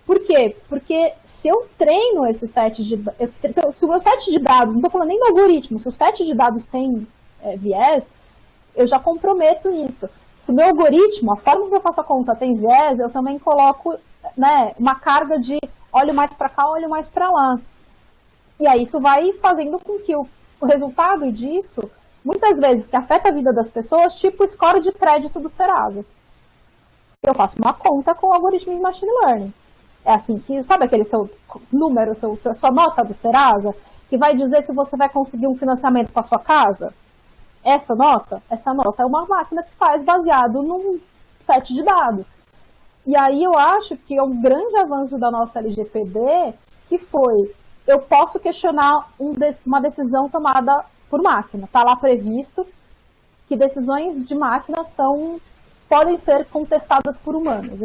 por quê? Porque se eu treino esse set de se o meu set de dados, não estou falando nem do algoritmo, se o set de dados tem é, viés, eu já comprometo isso. Se o meu algoritmo, a forma que eu faço a conta tem viés, eu também coloco né, uma carga de olho mais para cá, olho mais para lá. E aí isso vai fazendo com que o, o resultado disso, muitas vezes, que afeta a vida das pessoas, tipo score de crédito do Serasa. Eu faço uma conta com o algoritmo de machine learning. É assim que, sabe aquele seu número, seu, sua nota do Serasa, que vai dizer se você vai conseguir um financiamento para sua casa? Essa nota, essa nota é uma máquina que faz baseado num set de dados. E aí eu acho que é um grande avanço da nossa LGPD, que foi, eu posso questionar um, uma decisão tomada por máquina. Está lá previsto que decisões de máquina são, podem ser contestadas por humanos.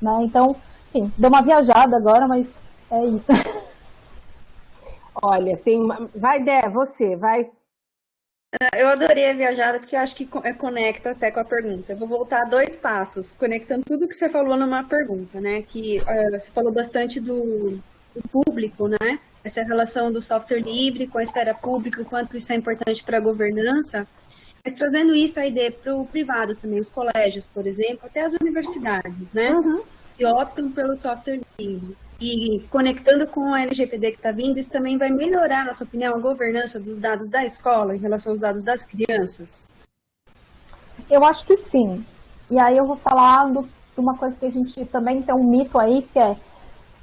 Né? Então, enfim, deu uma viajada agora, mas é isso. Olha, tem uma... Vai, Dé, você, vai. Eu adorei a viajada porque eu acho que é, conecta até com a pergunta. Eu vou voltar dois passos, conectando tudo que você falou numa pergunta, né? Que uh, você falou bastante do, do, público, né? Essa relação do software livre com a esfera pública, o quanto isso é importante para a governança. Mas trazendo isso aí para o privado também, os colégios, por exemplo, até as universidades, né? Uhum que optam pelo software livre. E conectando com a LGPD que está vindo, isso também vai melhorar, na sua opinião, a governança dos dados da escola em relação aos dados das crianças? Eu acho que sim. E aí eu vou falar de uma coisa que a gente também tem um mito aí, que é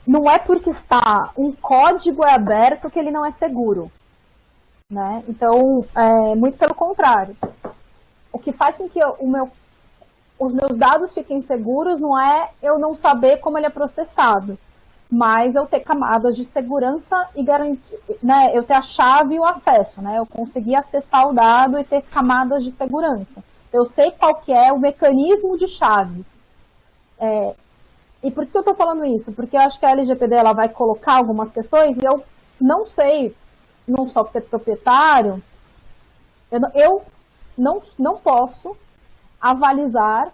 não é porque está um código é aberto que ele não é seguro. Né? Então, é, muito pelo contrário. O que faz com que o meu os meus dados fiquem seguros não é eu não saber como ele é processado, mas eu ter camadas de segurança e garantir, né, eu ter a chave e o acesso, né, eu conseguir acessar o dado e ter camadas de segurança. Eu sei qual que é o mecanismo de chaves. É, e por que eu estou falando isso? Porque eu acho que a LGPD ela vai colocar algumas questões e eu não sei, num software proprietário, eu, eu não, não posso avalizar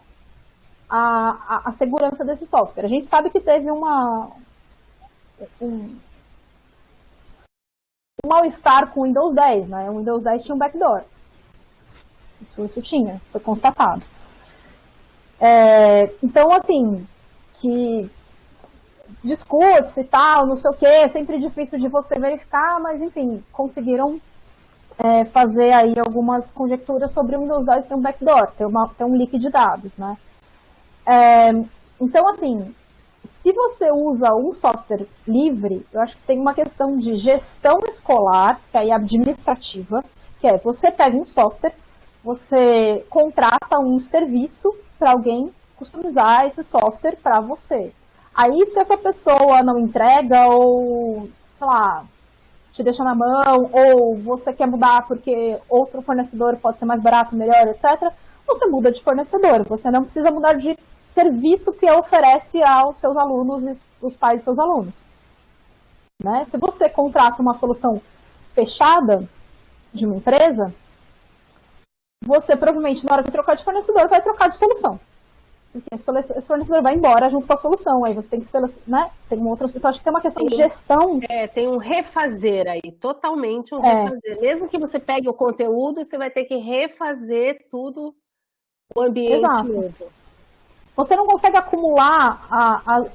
a, a, a, segurança desse software. A gente sabe que teve uma, um, um mal-estar com o Windows 10, né? O Windows 10 tinha um backdoor. Isso, isso tinha, foi constatado. É, então, assim, que discute-se e tal, não sei o que, é sempre difícil de você verificar, mas enfim, conseguiram é, fazer aí algumas conjecturas sobre o Windows 10 ter um backdoor, ter, uma, ter um leak de dados, né? É, então, assim, se você usa um software livre, eu acho que tem uma questão de gestão escolar, que é administrativa, que é você pega um software, você contrata um serviço para alguém customizar esse software para você. Aí, se essa pessoa não entrega ou, sei lá, te deixa na mão, ou você quer mudar porque outro fornecedor pode ser mais barato, melhor, etc., você muda de fornecedor. Você não precisa mudar de serviço que oferece aos seus alunos e os pais dos seus alunos. Né? Se você contrata uma solução fechada de uma empresa, você provavelmente, na hora de trocar de fornecedor, vai trocar de solução. Porque esse fornecedor vai embora junto com a solução. Aí você tem que né? Tem um outro. Então, acho que tem uma questão tem, de gestão. É, tem um refazer aí, totalmente um é. refazer. Mesmo que você pegue o conteúdo, você vai ter que refazer tudo o ambiente Exato. novo. Você não consegue acumular a, a,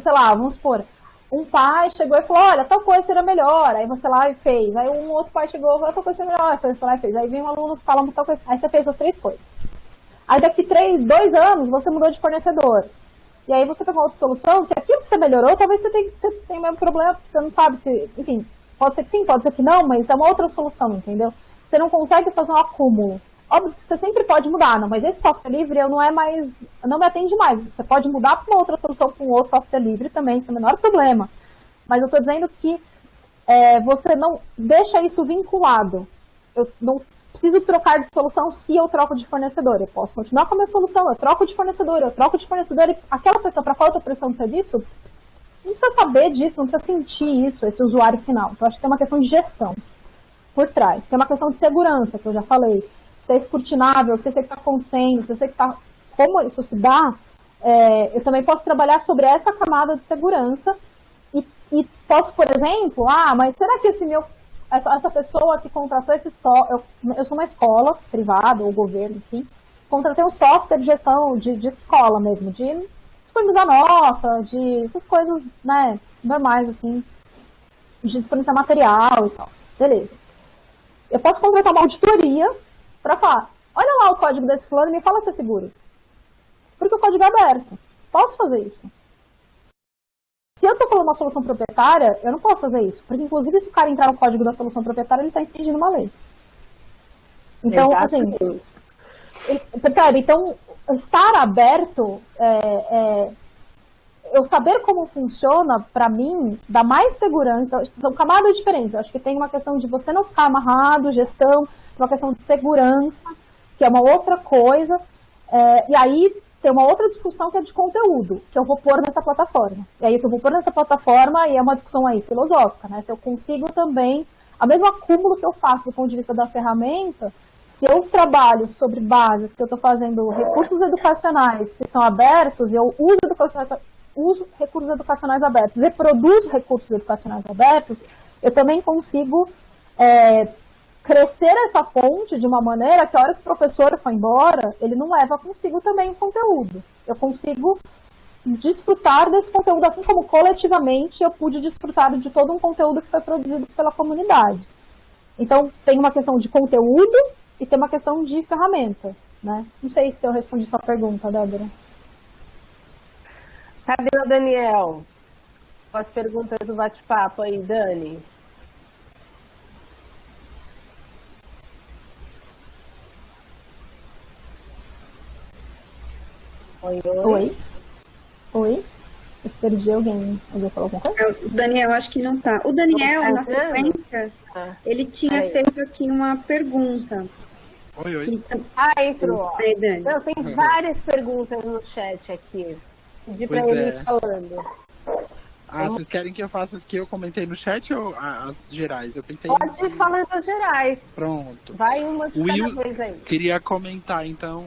sei lá, vamos supor, um pai chegou e falou, olha, tal coisa seria melhor, aí você lá e fez. Aí um outro pai chegou e falou, tal coisa seria melhor, aí você lá e fez. Aí vem um aluno falando tal coisa, aí você fez as três coisas. Aí daqui três, dois anos você mudou de fornecedor. E aí você pegou outra solução, que aquilo que você melhorou, talvez você tenha, você tenha o mesmo problema, você não sabe se, enfim, pode ser que sim, pode ser que não, mas é uma outra solução, entendeu? Você não consegue fazer um acúmulo. Óbvio que você sempre pode mudar, não, mas esse software livre eu não é mais, não me atende mais. Você pode mudar para uma outra solução com outro software livre também, sem o menor problema. Mas eu estou dizendo que é, você não deixa isso vinculado. Eu não preciso trocar de solução se eu troco de fornecedor. Eu posso continuar com a minha solução, eu troco de fornecedor, eu troco de fornecedor e aquela pessoa para qual eu estou prestando serviço não precisa saber disso, não precisa sentir isso, esse usuário final. Então, acho que tem uma questão de gestão por trás. Tem uma questão de segurança, que eu já falei. Se é escrutinável, se eu sei o que está acontecendo, se eu sei que tá, como isso se dá, é, eu também posso trabalhar sobre essa camada de segurança e, e posso, por exemplo, ah, mas será que esse meu essa, essa pessoa que contratou esse só, eu, eu sou uma escola privada ou governo, enfim, contratei um software de gestão de, de escola mesmo, de disponibilizar nota, de essas coisas, né, normais, assim, de disponibilizar material e tal. Beleza. Eu posso contratar uma auditoria para falar, olha lá o código desse fulano e me fala se é seguro. Porque o código é aberto. Posso fazer isso. Se eu estou falando uma solução proprietária, eu não posso fazer isso. Porque, inclusive, se o cara entrar no código da solução proprietária, ele está infringindo uma lei. Então, assim, percebe? Então, estar aberto, é, é, eu saber como funciona, para mim, dá mais segurança. São camadas diferentes. Eu acho que tem uma questão de você não ficar amarrado, gestão, uma questão de segurança, que é uma outra coisa. É, e aí tem uma outra discussão que é de conteúdo, que eu vou pôr nessa plataforma. E aí o que eu vou pôr nessa plataforma, e é uma discussão aí filosófica, né? Se eu consigo também, a mesmo acúmulo que eu faço do ponto de vista da ferramenta, se eu trabalho sobre bases, que eu estou fazendo recursos educacionais que são abertos, eu uso, uso recursos educacionais abertos e produzo recursos educacionais abertos, eu também consigo é, crescer essa fonte de uma maneira que a hora que o professor for embora, ele não leva consigo também o conteúdo. Eu consigo desfrutar desse conteúdo, assim como coletivamente eu pude desfrutar de todo um conteúdo que foi produzido pela comunidade. Então, tem uma questão de conteúdo e tem uma questão de ferramenta. Né? Não sei se eu respondi sua pergunta, Débora. Cadê o Daniel? As perguntas do bate-papo aí, Dani. Oi, oi. Oi. Oi. Eu perdi alguém. Alguém falou alguma coisa? O Daniel, acho que não tá. O Daniel, tá na sequência, ah. ele tinha aí. feito aqui uma pergunta. Oi, oi. Então, ah, entrou. Aí, Dani. Não, tem várias perguntas no chat aqui. Pedi pra ele é. falando. Ah, vocês querem que eu faça as que eu comentei no chat ou as gerais? Eu pensei Pode ir falando as gerais. Pronto. Vai uma de Will, cada vez aí. Queria comentar, então,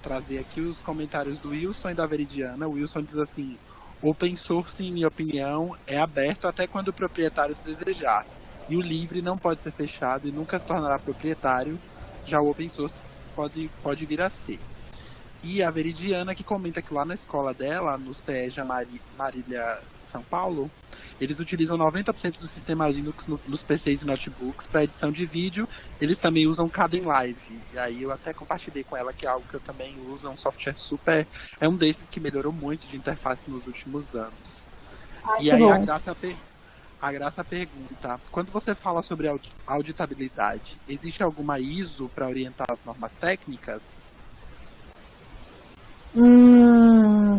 trazer aqui os comentários do Wilson e da Veridiana. O Wilson diz assim: Open source, em minha opinião, é aberto até quando o proprietário desejar. E o livre não pode ser fechado e nunca se tornará proprietário. Já o open source pode, pode vir a ser. E a Veridiana que comenta que lá na escola dela, no CEJA Marília São Paulo, eles utilizam 90% do sistema Linux no, nos PCs e notebooks para edição de vídeo. Eles também usam Kden Live. E aí eu até compartilhei com ela que é algo que eu também uso, é um software super. É um desses que melhorou muito de interface nos últimos anos. Ai, e aí bom. a Graça, a Graça pergunta: quando você fala sobre auditabilidade, existe alguma ISO para orientar as normas técnicas? Hum,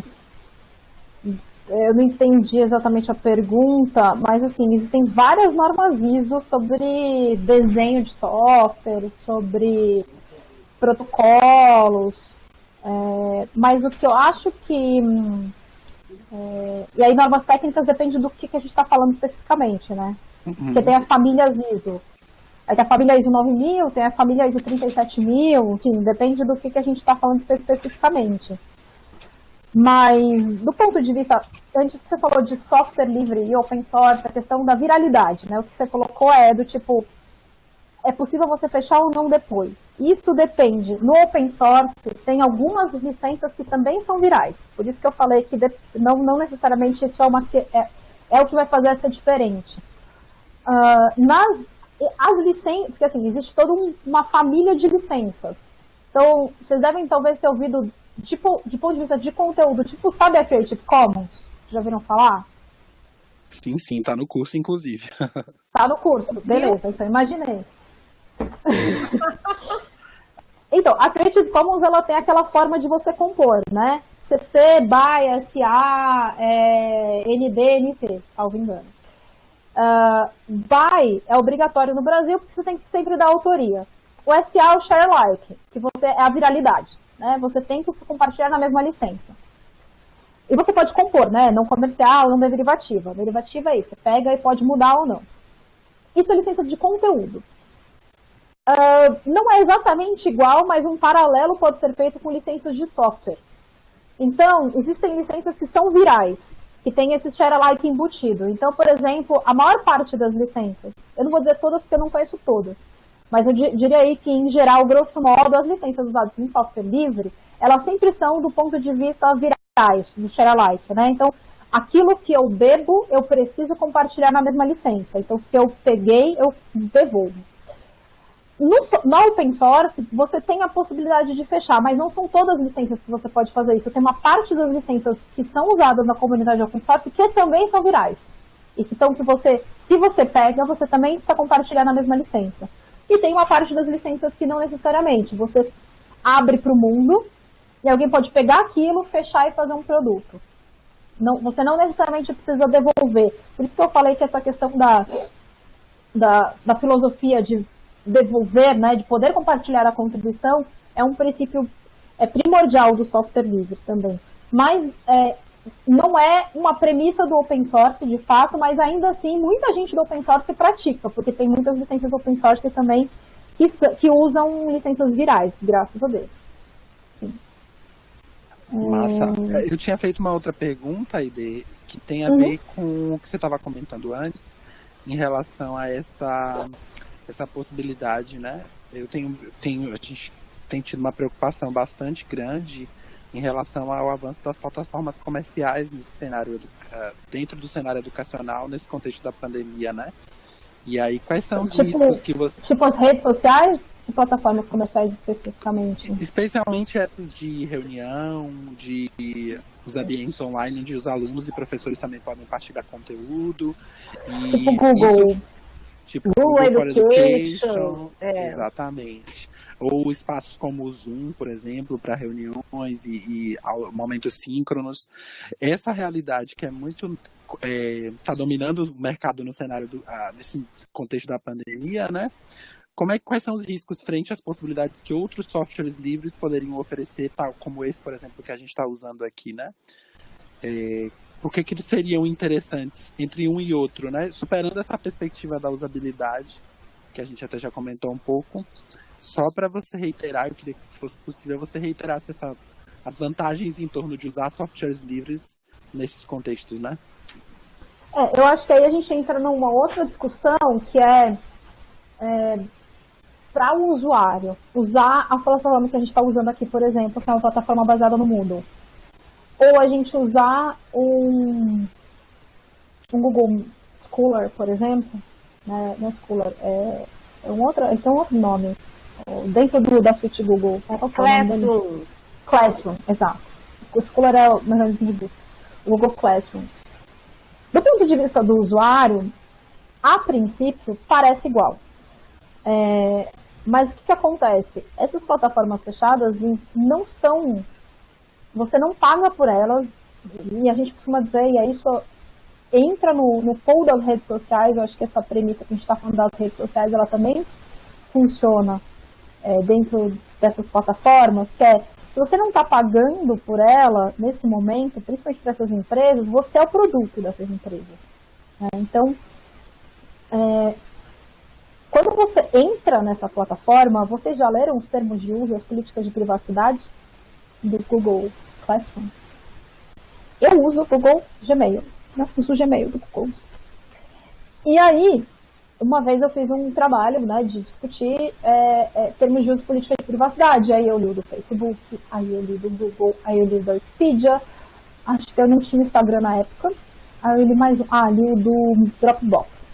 eu não entendi exatamente a pergunta, mas assim, existem várias normas ISO sobre desenho de software, sobre protocolos, é, mas o que eu acho que... É, e aí normas técnicas depende do que, que a gente está falando especificamente, né? Uhum. Porque tem as famílias ISO. Aí tem a família ISO 9000, tem a família ISO 37000, enfim, depende do que, que a gente está falando especificamente. Mas, do ponto de vista, antes que você falou de software livre e open source, a questão da viralidade, né? O que você colocou é do tipo, é possível você fechar ou não depois. Isso depende. No open source, tem algumas licenças que também são virais. Por isso que eu falei que não, não necessariamente isso é, uma, é, é o que vai fazer essa diferente. Uh, nas as licenças, porque assim, existe toda um, uma família de licenças. Então, vocês devem talvez ter ouvido, tipo, de ponto de vista de conteúdo, tipo, sabe a Creative Commons? Já viram falar? Sim, sim, tá no curso, inclusive. Tá no curso, beleza, então imaginei. então, a Creative Commons, ela tem aquela forma de você compor, né? CC, BY, SA, é, ND, NC, salvo engano. Uh, é obrigatório no Brasil porque você tem que sempre dar autoria. O SA é o share like, que você é a viralidade. Né? Você tem que compartilhar na mesma licença. E você pode compor, né? Não comercial, não derivativa. Derivativa é isso, você pega e pode mudar ou não. Isso é licença de conteúdo. Uh, não é exatamente igual, mas um paralelo pode ser feito com licenças de software. Então, existem licenças que são virais. Que tem esse share alike embutido. Então, por exemplo, a maior parte das licenças, eu não vou dizer todas porque eu não conheço todas, mas eu diria aí que, em geral, grosso modo, as licenças usadas em software livre, elas sempre são do ponto de vista virais, do share alike, né? Então, aquilo que eu bebo, eu preciso compartilhar na mesma licença. Então, se eu peguei, eu devolvo. No, no open source, você tem a possibilidade de fechar, mas não são todas as licenças que você pode fazer isso. Tem uma parte das licenças que são usadas na comunidade open source que também são virais. E que, então, que você, se você pega, você também precisa compartilhar na mesma licença. E tem uma parte das licenças que não necessariamente. Você abre para o mundo e alguém pode pegar aquilo, fechar e fazer um produto. Não, você não necessariamente precisa devolver. Por isso que eu falei que essa questão da, da, da filosofia de devolver, né, de poder compartilhar a contribuição, é um princípio é primordial do software livre também. Mas é, não é uma premissa do open source, de fato, mas ainda assim muita gente do open source pratica, porque tem muitas licenças open source também que, que usam licenças virais, graças a Deus. Sim. Massa. Hum... Eu tinha feito uma outra pergunta, Ide, que tem a uhum. ver com o que você estava comentando antes, em relação a essa, essa possibilidade, né? Eu tenho, tenho, a gente tem tido uma preocupação bastante grande em relação ao avanço das plataformas comerciais nesse cenário, dentro do cenário educacional, nesse contexto da pandemia, né? E aí, quais são os tipo, riscos que você... Tipo as redes sociais e plataformas comerciais especificamente? Especialmente essas de reunião, de os ambientes online, onde os alunos e professores também podem partilhar conteúdo. E tipo Google. Isso, tipo Google, Education. Education é. Exatamente ou espaços como o Zoom, por exemplo, para reuniões e, e momentos síncronos. Essa realidade que é muito está é, tá dominando o mercado no cenário do, ah, nesse contexto da pandemia, né? Como é, quais são os riscos frente às possibilidades que outros softwares livres poderiam oferecer, tal como esse, por exemplo, que a gente está usando aqui, né? É, por que, que eles seriam interessantes entre um e outro, né? Superando essa perspectiva da usabilidade, que a gente até já comentou um pouco, só para você reiterar, eu queria que, se fosse possível, você reiterasse essa, as vantagens em torno de usar softwares livres nesses contextos, né? É, eu acho que aí a gente entra numa outra discussão que é, é para o usuário usar a plataforma que a gente está usando aqui, por exemplo, que é uma plataforma baseada no Moodle, ou a gente usar um, um Google Scholar, por exemplo, né, não é Scholar, é, é um outro, ele tem um outro nome, dentro do, da suite Google. Qual é Classroom. Classroom, exato. O Scholar é o melhor de busca. O Google Classroom. Do ponto de vista do usuário, a princípio, parece igual. É, mas o que, que acontece? Essas plataformas fechadas não são... Você não paga por elas, e a gente costuma dizer, e é isso entra no, no pool das redes sociais, eu acho que essa premissa que a gente está falando das redes sociais, ela também funciona é, dentro dessas plataformas, que é, se você não está pagando por ela, nesse momento, principalmente para essas empresas, você é o produto dessas empresas. Né? Então, é, quando você entra nessa plataforma, vocês já leram os termos de uso e as políticas de privacidade do Google Classroom? Eu uso o Google Gmail, né? uso o Gmail do Google. E aí, uma vez eu fiz um trabalho né, de discutir é, é, termos de uso política de privacidade. Aí eu li do Facebook, aí eu li do Google, aí eu li do Wikipedia. Acho que eu não tinha Instagram na época. Aí eu li mais um. Ah, li do Dropbox.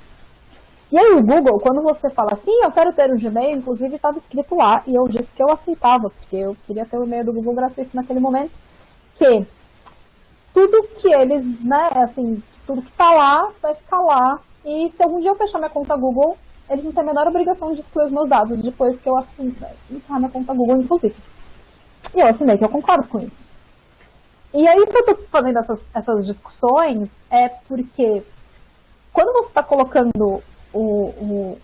E aí o Google, quando você fala assim, eu quero ter um Gmail, inclusive estava escrito lá, e eu disse que eu aceitava, porque eu queria ter o e-mail do Google gratuito naquele momento, que tudo que eles, né, assim, tudo que está lá, vai ficar lá e se algum dia eu fechar minha conta Google, eles não têm a menor obrigação de excluir os meus dados depois que eu assinei, encerrar minha conta Google, inclusive. E eu assinei que eu concordo com isso. E aí que eu tô fazendo essas, essas discussões é porque quando você está colocando o, o,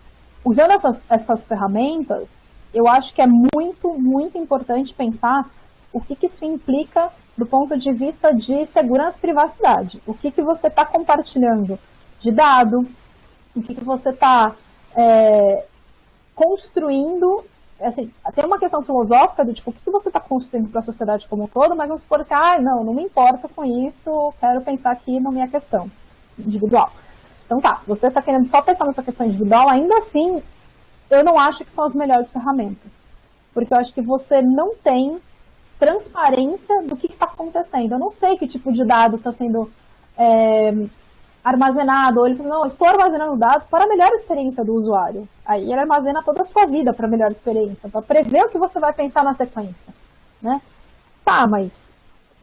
usando essas, essas ferramentas, eu acho que é muito, muito importante pensar o que, que isso implica do ponto de vista de segurança e privacidade. O que, que você está compartilhando de dado, o que, que você está é, construindo assim, tem uma questão filosófica do tipo, o que você está construindo para a sociedade como um todo, mas vamos supor assim, ah, não, não me importa com isso, quero pensar aqui na minha questão individual. Então tá, se você está querendo só pensar nessa questão individual, ainda assim, eu não acho que são as melhores ferramentas. Porque eu acho que você não tem transparência do que está acontecendo. Eu não sei que tipo de dado está sendo é, armazenado, ou ele fala, não, estou armazenando dados para a melhor experiência do usuário. Aí ele armazena toda a sua vida para a melhor experiência, para prever o que você vai pensar na sequência. Né? Tá, mas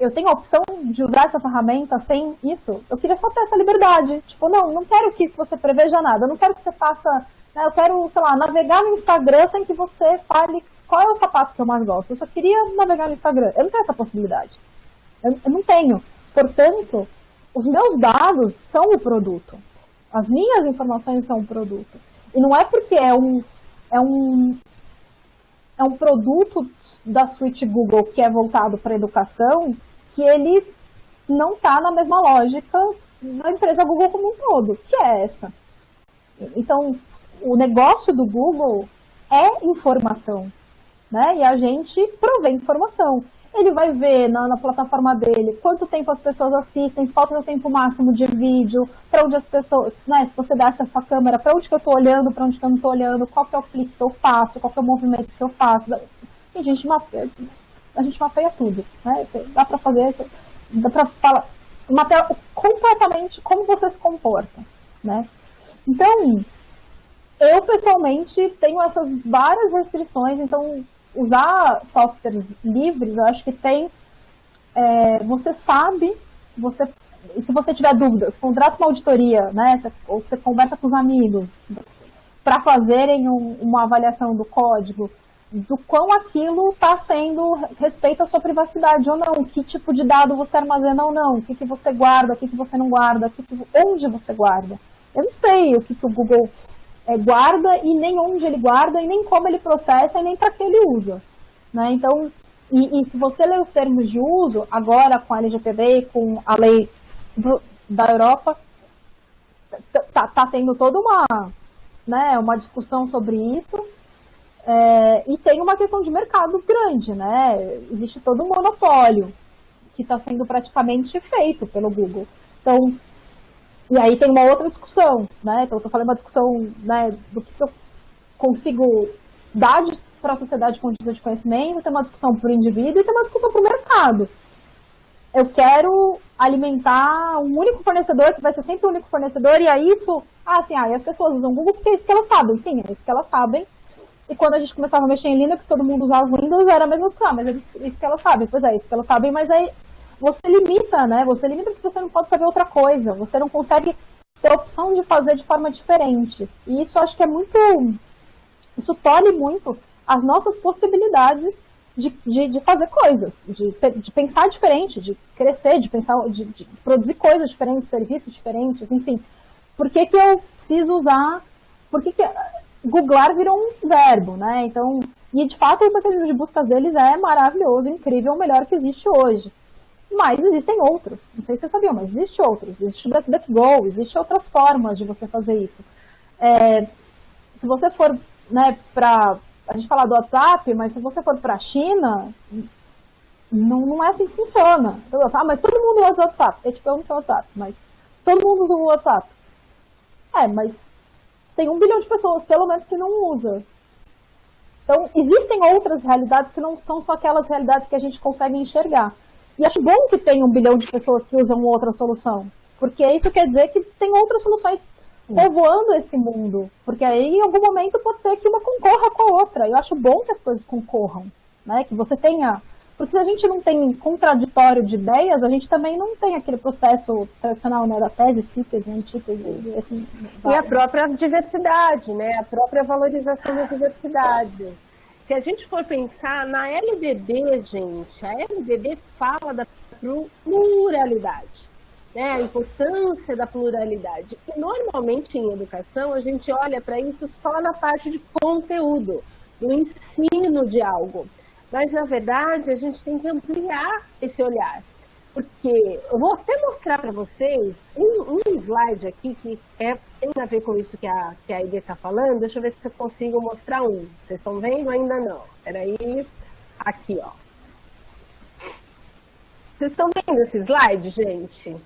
eu tenho a opção de usar essa ferramenta sem isso? Eu queria só ter essa liberdade. Tipo, não, não quero que você preveja nada, eu não quero que você faça, né, eu quero, sei lá, navegar no Instagram sem que você fale qual é o sapato que eu mais gosto. Eu só queria navegar no Instagram. Eu não tenho essa possibilidade. Eu, eu não tenho. Portanto, os meus dados são o produto. As minhas informações são o produto. E não é porque é um, é um, é um produto da suíte Google que é voltado para educação que ele não está na mesma lógica da empresa Google como um todo, que é essa. Então, o negócio do Google é informação, né? E a gente provê informação ele vai ver na, na, plataforma dele quanto tempo as pessoas assistem, qual é o tempo máximo de vídeo, para onde as pessoas, né, se você dá essa sua câmera, para onde que eu estou olhando, para onde que eu não estou olhando, qual que é o clique que eu faço, qual que é o movimento que eu faço. E a gente mapeia, a gente mapeia tudo, né? Dá para fazer isso, dá para falar, mapear completamente como você se comporta, né? Então, eu pessoalmente tenho essas várias restrições, então usar softwares livres, eu acho que tem. É, você sabe, você, se você tiver dúvidas, contrata uma auditoria, né? Ou você conversa com os amigos para fazerem um, uma avaliação do código, do quão aquilo está sendo respeito à sua privacidade ou não, que tipo de dado você armazena ou não, o que, que você guarda, o que, que você não guarda, que que, onde você guarda. Eu não sei o que, que o Google é, guarda e nem onde ele guarda e nem como ele processa e nem para que ele usa. Né? Então, e, e, se você ler os termos de uso, agora com a LGPD, com a lei do, da Europa, tá, tá tendo toda uma, né, uma discussão sobre isso. É, e tem uma questão de mercado grande, né? Existe todo um monopólio que está sendo praticamente feito pelo Google. Então, e aí tem uma outra discussão, né? Então, estou falando uma discussão né, do que eu consigo dar para a sociedade com de conhecimento, tem uma discussão para o indivíduo e tem uma discussão para o mercado. Eu quero alimentar um único fornecedor, que vai ser sempre o um único fornecedor, e aí isso, ah, assim, ah, as pessoas usam Google porque é isso que elas sabem, sim, é isso que elas sabem. E quando a gente começava a mexer em Linux, todo mundo usava Windows, era a mesma coisa, ah, mas é isso que elas sabem, pois é, isso que elas sabem, mas aí você limita, né? Você limita porque você não pode saber outra coisa. Você não consegue ter a opção de fazer de forma diferente. E isso acho que é muito. Isso tolhe muito as nossas possibilidades de, de, de fazer coisas, de, de, pensar diferente, de crescer, de pensar, de, de, produzir coisas diferentes, serviços diferentes, enfim. Por que, que eu preciso usar? Por que, que googlar virou um verbo, né? Então, e de fato o mecanismo de busca deles é maravilhoso, incrível, o melhor que existe hoje. Mas existem outros. Não sei se você sabia, mas existe outros. Existe o DuckDuckGo, existe outras formas de você fazer isso. É, se você for né, para a gente falar do WhatsApp, mas se você for para a China, não, não é assim que funciona. Ah, mas todo mundo usa o WhatsApp. Eu te pergunto o WhatsApp, mas todo mundo usa o WhatsApp. É, mas tem um bilhão de pessoas, pelo menos, que não usa. Então, existem outras realidades que não são só aquelas realidades que a gente consegue enxergar. E acho bom que tem um bilhão de pessoas que usam outra solução, porque isso quer dizer que tem outras soluções povoando esse mundo, porque aí em algum momento pode ser que uma concorra com a outra. Eu acho bom que as coisas concorram, né? Que você tenha, porque se a gente não tem contraditório de ideias, a gente também não tem aquele processo tradicional, né, da tese, síntese, antítese, assim. E a própria diversidade, né? A própria valorização da diversidade. Se a gente for pensar na LBB, gente, a LBB fala da pluralidade, né? a importância da pluralidade. E normalmente em educação a gente olha para isso só na parte de conteúdo, no ensino de algo. Mas na verdade a gente tem que ampliar esse olhar. porque eu vou até mostrar para vocês um, um, slide aqui que é, tem a ver com isso que a, que a Ide está falando. Deixa eu ver se eu consigo mostrar um. Vocês estão vendo? Ainda não. Peraí. Aqui, ó. Vocês estão vendo esse slide, gente?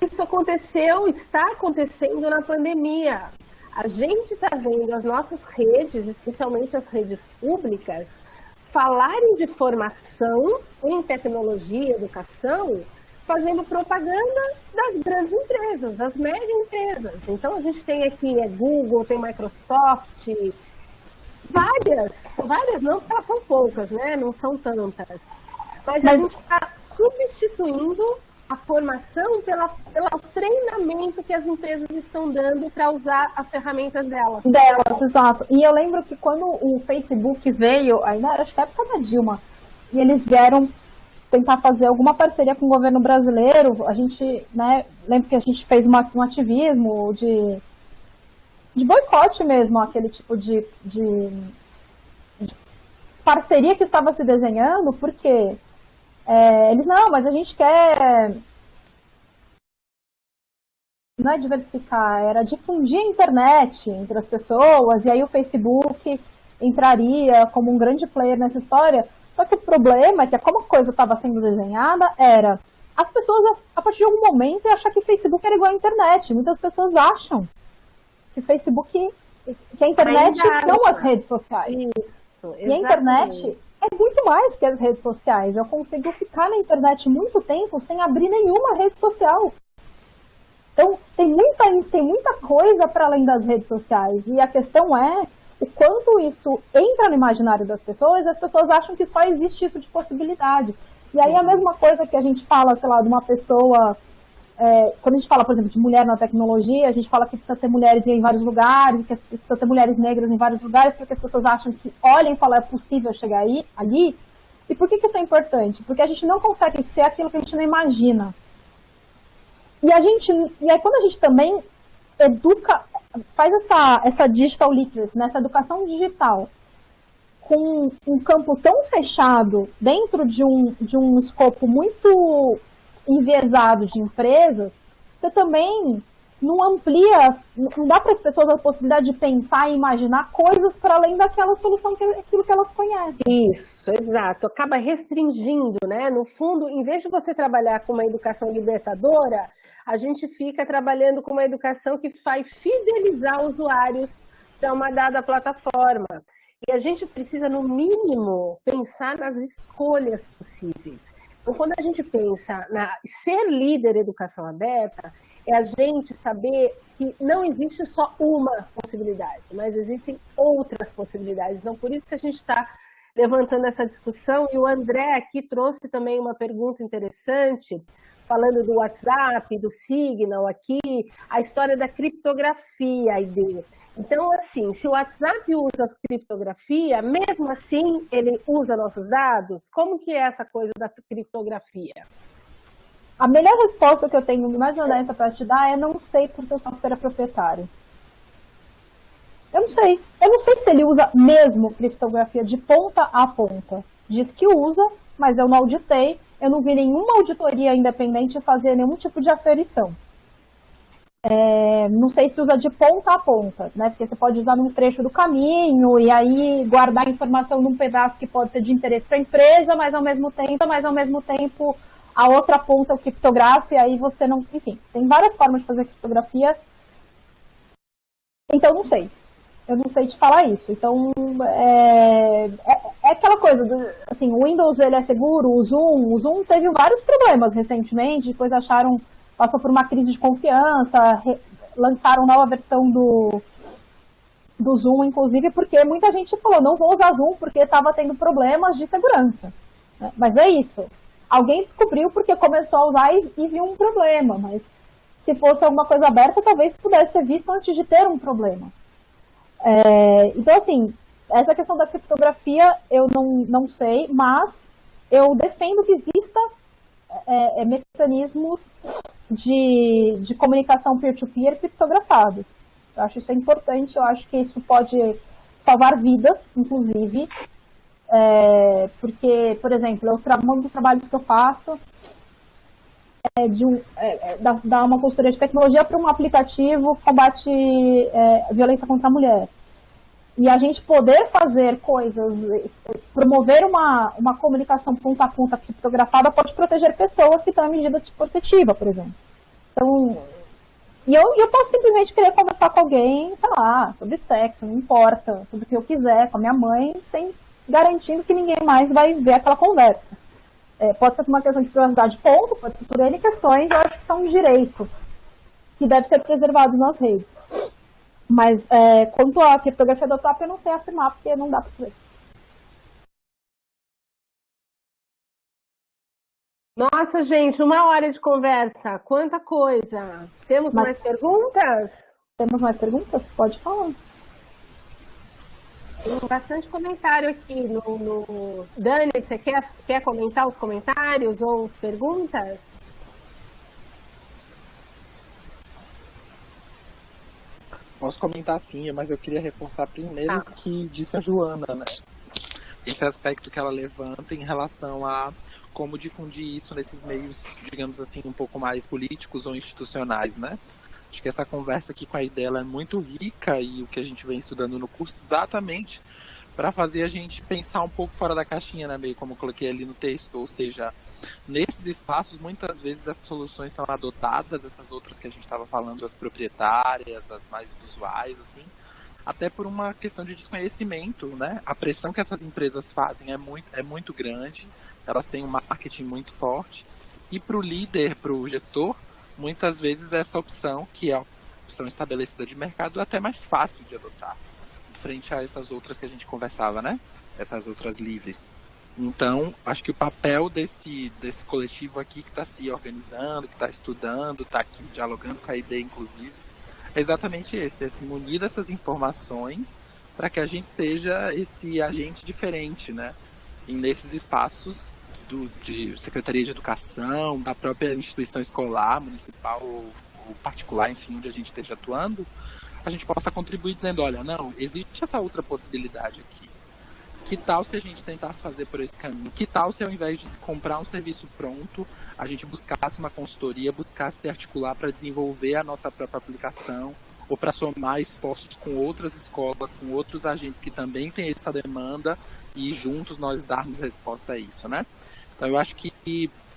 Isso aconteceu, está acontecendo na pandemia. A gente está vendo as nossas redes, especialmente as redes públicas, falarem de formação em tecnologia e educação, fazendo propaganda das grandes empresas, das médias empresas. Então, a gente tem aqui é Google, tem Microsoft, várias, várias não, porque elas são poucas, né? Não são tantas. Mas, Mas... a gente está substituindo a formação pela, pelo treinamento que as empresas estão dando para usar as ferramentas delas. Delas, exato. E eu lembro que quando o Facebook veio, ainda era acho que época da Dilma, e eles vieram tentar fazer alguma parceria com o governo brasileiro, a gente, né, lembro que a gente fez uma, um ativismo de, de boicote mesmo, aquele tipo de, de, de parceria que estava se desenhando, porque é, eles, não, mas a gente quer. Não é diversificar, era difundir a internet entre as pessoas, e aí o Facebook entraria como um grande player nessa história. Só que o problema é que, como a coisa estava sendo desenhada, era as pessoas, a partir de algum momento, achar que Facebook era igual à internet. Muitas pessoas acham que Facebook, que a internet são as redes sociais. Isso, exatamente. E a internet é muito mais que as redes sociais. Eu consigo ficar na internet muito tempo sem abrir nenhuma rede social. Então, tem muita, tem muita coisa para além das redes sociais. E a questão é o quanto isso entra no imaginário das pessoas, as pessoas acham que só existe isso de possibilidade. E aí a mesma coisa que a gente fala, sei lá, de uma pessoa é, quando a gente fala, por exemplo, de mulher na tecnologia, a gente fala que precisa ter mulheres em vários lugares, que precisa ter mulheres negras em vários lugares, porque as pessoas acham que olhem e falam é possível chegar aí, ali. E por que, que isso é importante? Porque a gente não consegue ser aquilo que a gente não imagina. E a gente, e aí quando a gente também educa, faz essa, essa digital literacy, né, essa educação digital, com um campo tão fechado, dentro de um, de um escopo muito enviesado de empresas, você também não amplia, não dá para as pessoas a possibilidade de pensar e imaginar coisas para além daquela solução, que aquilo que elas conhecem. Isso, exato. Acaba restringindo, né? No fundo, em vez de você trabalhar com uma educação libertadora, a gente fica trabalhando com uma educação que faz fidelizar usuários para uma dada plataforma. E a gente precisa, no mínimo, pensar nas escolhas possíveis. Então, quando a gente pensa na ser líder educação aberta, é a gente saber que não existe só uma possibilidade, mas existem outras possibilidades. Então, por isso que a gente está levantando essa discussão. E o André aqui trouxe também uma pergunta interessante, falando do WhatsApp, do Signal aqui, a história da criptografia, a ideia. Então, assim, se o WhatsApp usa criptografia, mesmo assim ele usa nossos dados? Como que é essa coisa da criptografia? A melhor resposta que eu tenho, mais honesta para te dar, é não sei porque o software é proprietário. Eu não sei. Eu não sei se ele usa mesmo criptografia de ponta a ponta. Diz que usa, mas eu não auditei. Eu não vi nenhuma auditoria independente fazer nenhum tipo de aferição. É, não sei se usa de ponta a ponta, né? Porque você pode usar num trecho do caminho e aí guardar a informação num pedaço que pode ser de interesse para a empresa, mas ao mesmo tempo, mas ao mesmo tempo a outra ponta o criptografa e aí você não, enfim, tem várias formas de fazer criptografia. Então não sei, eu não sei te falar isso. Então é, é, é aquela coisa, do, assim, o Windows ele é seguro, o Zoom, o Zoom teve vários problemas recentemente, depois acharam passou por uma crise de confiança, lançaram nova versão do, do Zoom, inclusive, porque muita gente falou, não vou usar Zoom porque estava tendo problemas de segurança. Né? Mas é isso. Alguém descobriu porque começou a usar e, e viu um problema, mas se fosse alguma coisa aberta, talvez pudesse ser visto antes de ter um problema. É, então, assim, essa questão da criptografia eu não, não sei, mas eu defendo que exista é, é, mecanismos de, de comunicação peer-to-peer -peer criptografados. Eu acho isso importante, eu acho que isso pode salvar vidas, inclusive. É, porque, por exemplo, eu, um dos trabalhos que eu faço é de um, é, é dar, dar uma consultoria de tecnologia para um aplicativo que combate é, violência contra a mulher. E a gente poder fazer coisas, promover uma, uma comunicação ponta a ponta criptografada pode proteger pessoas que estão em medida protetiva, por exemplo. Então, e eu, eu posso simplesmente querer conversar com alguém, sei lá, sobre sexo, não importa, sobre o que eu quiser, com a minha mãe, sem garantindo que ninguém mais vai ver aquela conversa. É, pode ser por uma questão de privacidade, ponto, pode ser por N questões, eu acho que são um direito que deve ser preservado nas redes. Mas é, quanto à criptografia do WhatsApp, eu não sei afirmar, porque não dá para saber. Nossa, gente, uma hora de conversa. Quanta coisa. Temos Mas... mais perguntas? Temos mais perguntas? Pode falar. Tem bastante comentário aqui no, no... Dani, você quer, quer comentar os comentários ou perguntas? Posso comentar sim, mas eu queria reforçar primeiro o ah. que disse a Joana, né? Esse aspecto que ela levanta em relação a como difundir isso nesses meios, digamos assim, um pouco mais políticos ou institucionais, né? Acho que essa conversa aqui com a Idela é muito rica e o que a gente vem estudando no curso exatamente para fazer a gente pensar um pouco fora da caixinha, né, meio como eu coloquei ali no texto, ou seja, nesses espaços muitas vezes essas soluções são adotadas, essas outras que a gente estava falando, as proprietárias, as mais usuais, assim, até por uma questão de desconhecimento, né? A pressão que essas empresas fazem é muito, é muito grande, elas têm um marketing muito forte, e para o líder, para o gestor, muitas vezes essa opção, que é a opção estabelecida de mercado, é até mais fácil de adotar, frente a essas outras que a gente conversava, né? Essas outras livres. Então, acho que o papel desse, desse coletivo aqui que está se organizando, que está estudando, está aqui dialogando com a ideia, inclusive, é exatamente esse, é se munir dessas informações para que a gente seja esse agente diferente, né? E nesses espaços do, de Secretaria de Educação, da própria instituição escolar, municipal ou, ou particular, enfim, onde a gente esteja atuando, a gente possa contribuir dizendo, olha, não, existe essa outra possibilidade aqui. Que tal se a gente tentasse fazer por esse caminho? Que tal se ao invés de comprar um serviço pronto, a gente buscasse uma consultoria, buscasse se articular para desenvolver a nossa própria aplicação, ou para somar esforços com outras escolas, com outros agentes que também têm essa demanda e juntos nós darmos resposta a isso, né? Então eu acho que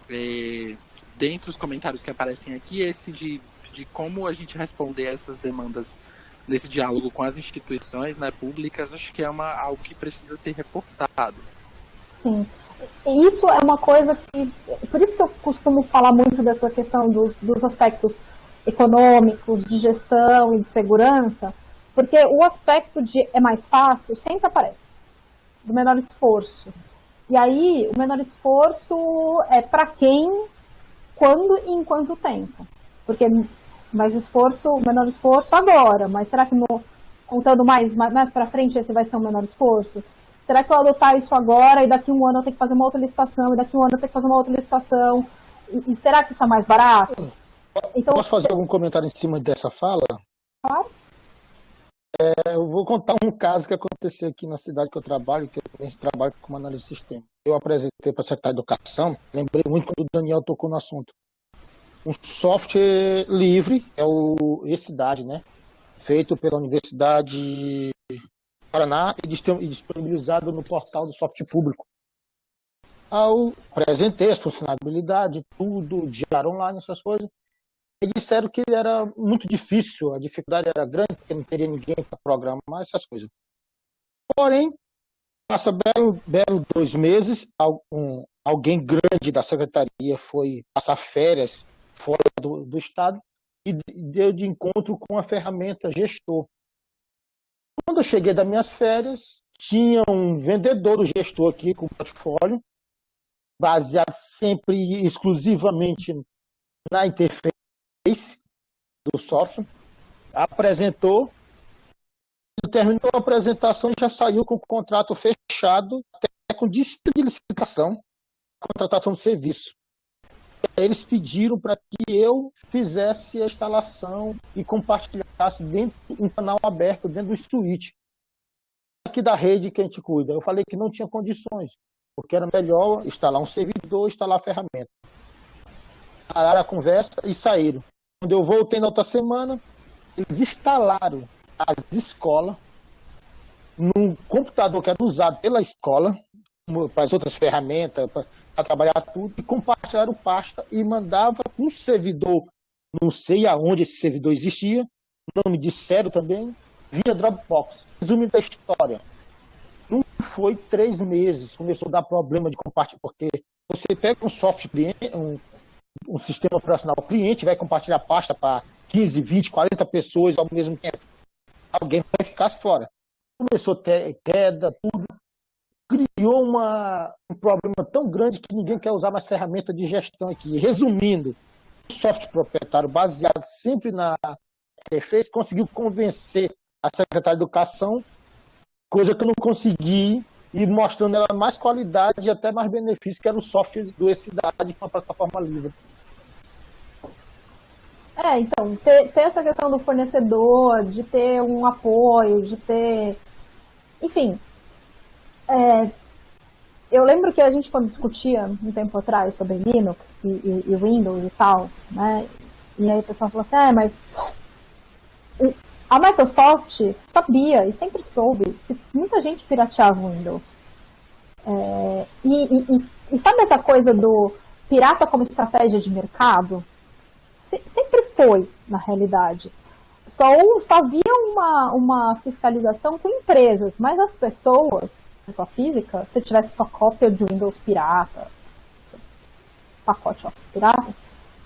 é, dentre os comentários que aparecem aqui, esse de, de como a gente responder a essas demandas nesse diálogo com as instituições né, públicas, acho que é uma, algo que precisa ser reforçado. Sim. E isso é uma coisa que. Por isso que eu costumo falar muito dessa questão dos, dos aspectos econômicos, de gestão e de segurança, porque o aspecto de é mais fácil sempre aparece, do menor esforço. E aí, o menor esforço é para quem, quando e em quanto tempo. Porque mais esforço, menor esforço agora, mas será que no, contando mais, mais, mais para frente esse vai ser um menor esforço? Será que eu adotar isso agora e daqui um ano eu tenho que fazer uma outra licitação, e daqui um ano eu tenho que fazer uma outra licitação? E, e será que isso é mais barato? Então, Posso fazer algum comentário em cima dessa fala? Claro. É, eu vou contar um caso que aconteceu aqui na cidade que eu trabalho, que eu trabalho como análise de sistema. Eu apresentei para a Secretaria de Educação, lembrei muito quando o Daniel tocou no assunto. Um software livre, é o e-cidade, né? Feito pela Universidade Paraná e disponibilizado no portal do software público. Ao apresentei as funcionalidades, tudo, diário online, essas coisas, disseram que era muito difícil, a dificuldade era grande, porque não teria ninguém para programar essas coisas. Porém, passa belo, belo dois meses, alguém grande da secretaria foi passar férias fora do, do estado e deu de encontro com a ferramenta gestor. Quando eu cheguei das minhas férias, tinha um vendedor do gestor aqui com portfólio, baseado sempre exclusivamente na interface do software, apresentou, terminou a apresentação e já saiu com o contrato fechado, até com disciplina de licitação, contratação de serviço. Eles pediram para que eu fizesse a instalação e compartilhasse dentro um canal aberto dentro do switch. aqui da rede que a gente cuida. Eu falei que não tinha condições, porque era melhor instalar um servidor, instalar a ferramenta. Pararam a conversa e saíram. Quando eu voltei na outra semana, eles instalaram as escolas num computador que era usado pela escola, para as outras ferramentas, para trabalhar tudo, e compartilharam pasta e mandava um servidor, não sei aonde esse servidor existia, não me disseram também, via Dropbox. Resumo da história. Não foi três meses, começou a dar problema de compartilhar, porque você pega um software um, um sistema operacional cliente, vai compartilhar pasta para 15, 20, 40 pessoas ao mesmo tempo. Alguém vai ficar fora. Começou queda, tudo. Criou uma, um problema tão grande que ninguém quer usar mais ferramenta de gestão aqui. Resumindo, o software proprietário baseado sempre na interface conseguiu convencer a secretária de Educação, coisa que eu não consegui, e mostrando ela mais qualidade e até mais benefício, que era o software do E-Cidade com a plataforma livre. É, então, ter, ter, essa questão do fornecedor, de ter um apoio, de ter. Enfim. É, eu lembro que a gente, quando discutia um tempo atrás sobre Linux e, e, e Windows e tal, né? E aí o pessoal falou assim: é, mas a Microsoft sabia e sempre soube que muita gente pirateava o Windows. É, e, e, e, sabe essa coisa do pirata como estratégia de mercado? Se, sempre foi, na realidade. Só, só havia uma, uma fiscalização com empresas, mas as pessoas, pessoa física, se tivesse sua cópia de Windows pirata, pacote Office pirata,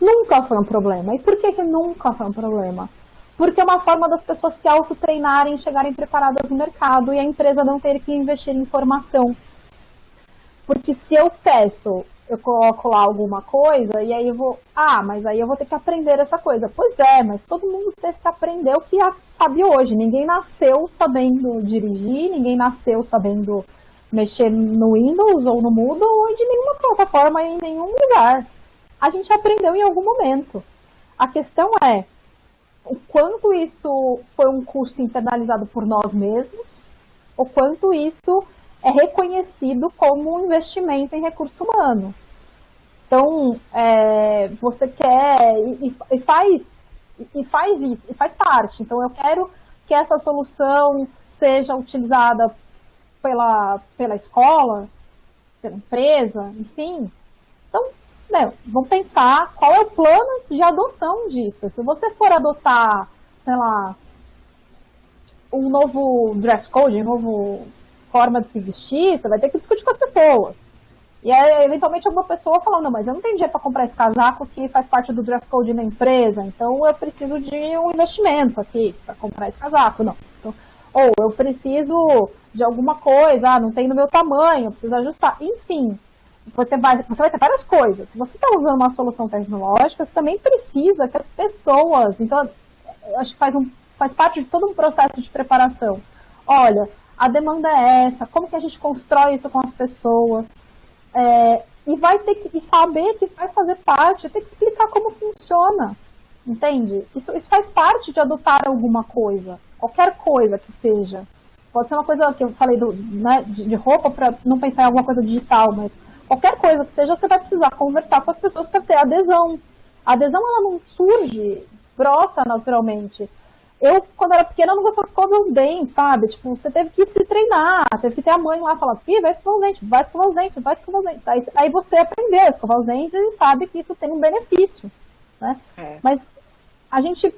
nunca foi um problema. E por que, que nunca foi um problema? Porque é uma forma das pessoas se autotreinarem, chegarem preparadas no mercado e a empresa não ter que investir em formação. Porque se eu peço, eu coloco lá alguma coisa e aí eu vou, ah, mas aí eu vou ter que aprender essa coisa. Pois é, mas todo mundo teve que aprender o que sabe hoje. Ninguém nasceu sabendo dirigir, ninguém nasceu sabendo mexer no Windows ou no Moodle ou de nenhuma plataforma em nenhum lugar. A gente aprendeu em algum momento. A questão é, o quanto isso foi um custo internalizado por nós mesmos, o quanto isso é reconhecido como um investimento em recurso humano. Então, é, você quer e, e, faz e faz isso, e faz parte. Então, eu quero que essa solução seja utilizada pela, pela escola, pela empresa, enfim. Meu, vamos pensar qual é o plano de adoção disso. Se você for adotar, sei lá, um novo dress code, uma nova forma de se vestir, você vai ter que discutir com as pessoas. E aí, eventualmente, alguma pessoa falando, não, mas eu não tenho dinheiro para comprar esse casaco que faz parte do dress code da empresa, então eu preciso de um investimento aqui para comprar esse casaco. Não. Então, ou eu preciso de alguma coisa, ah, não tem no meu tamanho, eu preciso ajustar. Enfim, você vai, você vai ter várias coisas. Se você está usando uma solução tecnológica, você também precisa que as pessoas. Então, acho que faz, um, faz parte de todo um processo de preparação. Olha, a demanda é essa, como que a gente constrói isso com as pessoas? É, e vai ter que saber que vai fazer parte, ter que explicar como funciona. Entende? Isso, isso faz parte de adotar alguma coisa, qualquer coisa que seja. Pode ser uma coisa que eu falei do, né, de roupa para não pensar em alguma coisa digital, mas qualquer coisa que seja, você vai precisar conversar com as pessoas para ter adesão. A adesão, ela não surge, brota naturalmente. Eu, quando era pequena, não gostava de escovar os dentes, sabe? Tipo, você teve que se treinar, teve que ter a mãe lá falar, filho, vai escovar os dentes, vai escovar os dentes, vai escovar os dentes. Aí, aí você aprendeu a escovar os dentes e sabe que isso tem um benefício, né? É. Mas a gente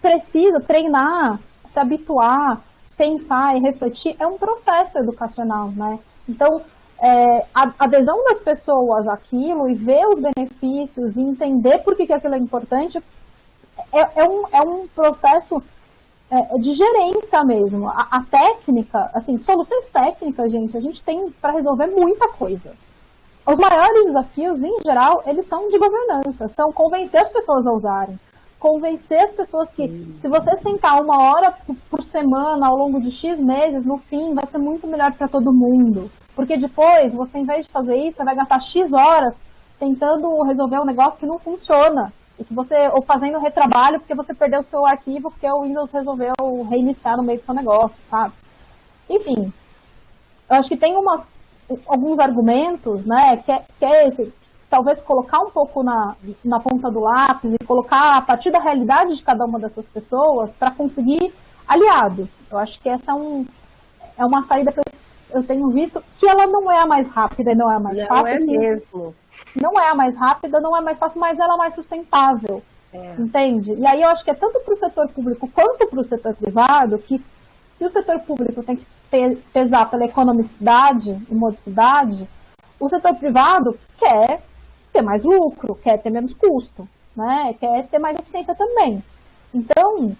precisa treinar, se habituar, pensar e refletir. É um processo educacional, né? Então, é, a adesão das pessoas àquilo e ver os benefícios e entender por que, que aquilo é importante é, é, um, é um processo é, de gerência mesmo. A, a, técnica, assim, soluções técnicas, gente, a gente tem para resolver muita coisa. Os maiores desafios, em geral, eles são de governança, são convencer as pessoas a usarem. Convencer as pessoas que, se você sentar uma hora por semana ao longo de X meses, no fim, vai ser muito melhor para todo mundo. Porque depois, você, em vez de fazer isso, você vai gastar X horas tentando resolver um negócio que não funciona. E que você, ou fazendo retrabalho porque você perdeu o seu arquivo porque o Windows resolveu reiniciar no meio do seu negócio, sabe? Enfim, eu acho que tem umas, alguns argumentos, né, que é, que é esse, talvez colocar um pouco na, na ponta do lápis e colocar a partir da realidade de cada uma dessas pessoas para conseguir aliados. Eu acho que essa é, um, é uma saída que eu, eu tenho visto que ela não é a mais rápida e não é a mais não fácil. É mesmo. Não é a mais rápida, não é mais fácil, mas ela é mais sustentável. É. Entende? E aí eu acho que é tanto para o setor público quanto para o setor privado que se o setor público tem que pesar pela economicidade e modicidade, o setor privado quer ter mais lucro, quer ter menos custo, né? quer ter mais eficiência também. Então,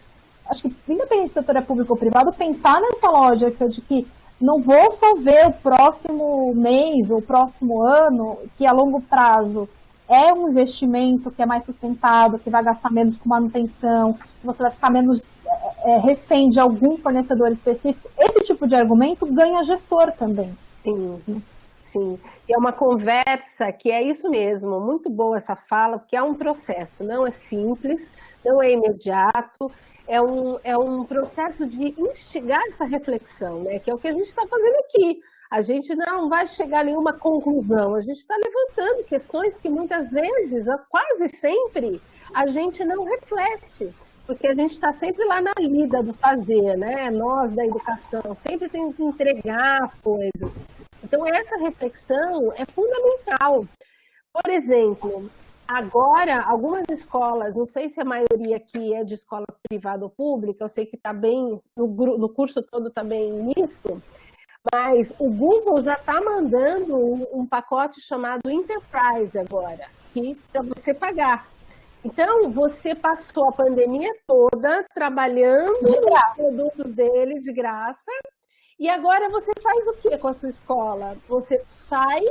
acho que independente se o setor é público ou privado, pensar nessa lógica de que não vou só ver o próximo mês ou o próximo ano, que a longo prazo é um investimento que é mais sustentado, que vai gastar menos com manutenção, que você vai ficar menos é, é, refém de algum fornecedor específico, esse tipo de argumento ganha gestor também. Sim, sim. E é uma conversa que é isso mesmo, muito boa essa fala, porque é um processo, não é simples, não é imediato, é um, é um processo de instigar essa reflexão, né? que é o que a gente está fazendo aqui. A gente não vai chegar a nenhuma conclusão, a gente está levantando questões que muitas vezes, quase sempre, a gente não reflete porque a gente está sempre lá na lida do fazer, né? Nós da educação sempre temos que entregar as coisas. Então essa reflexão é fundamental. Por exemplo, agora algumas escolas, não sei se a maioria aqui é de escola privada ou pública, eu sei que está bem no, no curso todo está bem nisso, mas o Google já está mandando um, um pacote chamado Enterprise agora, para você pagar. Então, você passou a pandemia toda trabalhando nos produtos dele de graça, e agora você faz o que com a sua escola? Você sai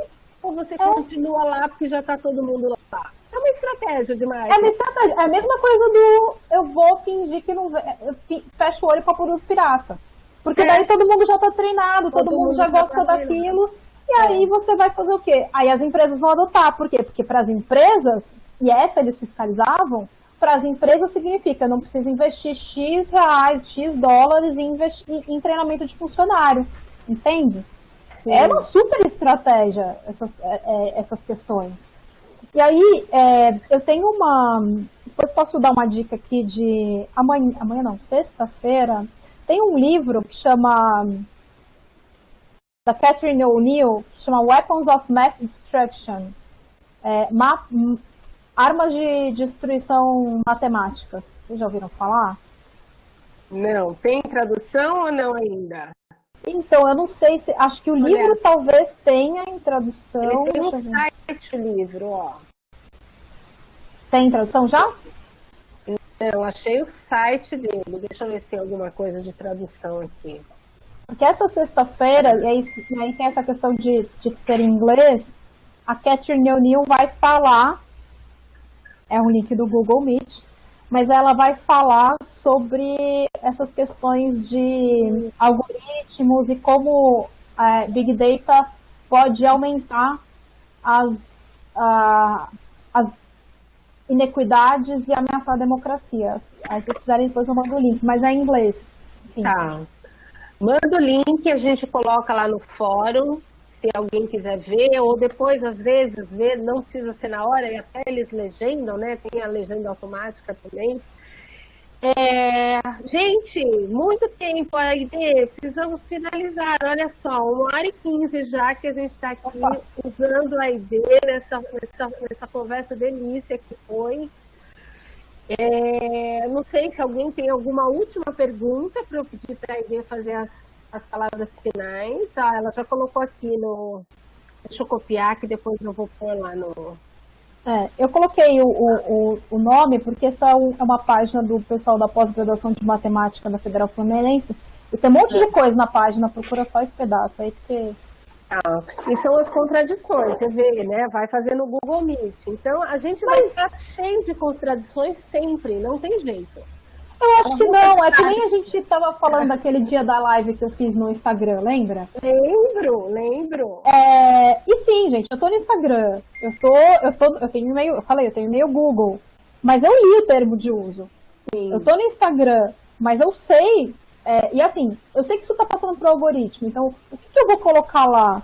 ou você é. continua lá porque já está todo mundo lá? É uma estratégia demais. É uma estratégia. É a mesma coisa do eu vou fingir que não eu fecho o olho para produto pirata. Porque é. daí todo mundo já está treinado, todo, todo mundo, mundo, já gosta tá daquilo. E aí é. você vai fazer o quê? Aí as empresas vão adotar. Por quê? Porque para as empresas e essa eles fiscalizavam, para as empresas significa não precisa investir X reais, X dólares em, investir, em treinamento de funcionário, entende? Sim. É uma super estratégia essas, é, é, essas questões. E aí, é, eu tenho uma. Depois posso dar uma dica aqui de. Amanhã, amanhã não, sexta-feira. Tem um livro que chama. Da Catherine O'Neill, que chama Weapons of Math Destruction. É, Armas de destruição matemáticas. Vocês já ouviram falar? Não. Tem tradução ou não ainda? Então, eu não sei se. Acho que o Olha. livro talvez tenha em tradução. Ele tem no site o livro, ó. Tem tradução já? Não, achei o site dele. Deixa eu ver se tem alguma coisa de tradução aqui. Porque essa sexta-feira, e aí, e aí tem essa questão de, de ser em inglês, a Catherine O'Neill vai falar é um link do Google Meet, mas ela vai falar sobre essas questões de algoritmos e como é, Big Data pode aumentar as, uh, as inequidades e ameaçar a democracia. Aí, se vocês quiserem, depois eu mando o link, mas é em inglês. Enfim. Tá. Manda o link, a gente coloca lá no fórum se alguém quiser ver, ou depois, às vezes, ver, não precisa ser na hora, e até eles legendam, né? Tem a legenda automática também. É, gente, muito tempo aí, precisamos finalizar. Olha só, uma hora e quinze já que a gente está aqui usando a ID nessa, nessa, nessa conversa delícia que foi. É, não sei se alguém tem alguma última pergunta para eu pedir para a ID fazer as as palavras finais. Ah, ela já colocou aqui no. Deixa eu copiar que depois eu vou pôr lá no. É, eu coloquei o, o, o nome porque isso é, é uma página do pessoal da pós-graduação de matemática da Federal Fluminense. E tem um monte de coisa na página, procura só esse pedaço aí, porque. Ah, e são as contradições, você vê, né? Vai fazer no Google Meet. Então, a gente Mas... vai estar cheio de contradições sempre, não tem jeito. Eu acho que não, é que nem a gente estava falando daquele dia da live que eu fiz no Instagram, lembra? Lembro, lembro. É, e sim, gente, eu tô no Instagram, eu tô, eu tô, eu tenho e-mail, eu falei, eu tenho e-mail Google, mas eu li o termo de uso. Sim. Eu tô no Instagram, mas eu sei É, e assim, eu sei que isso está passando para o algoritmo, então o que, que eu vou colocar lá?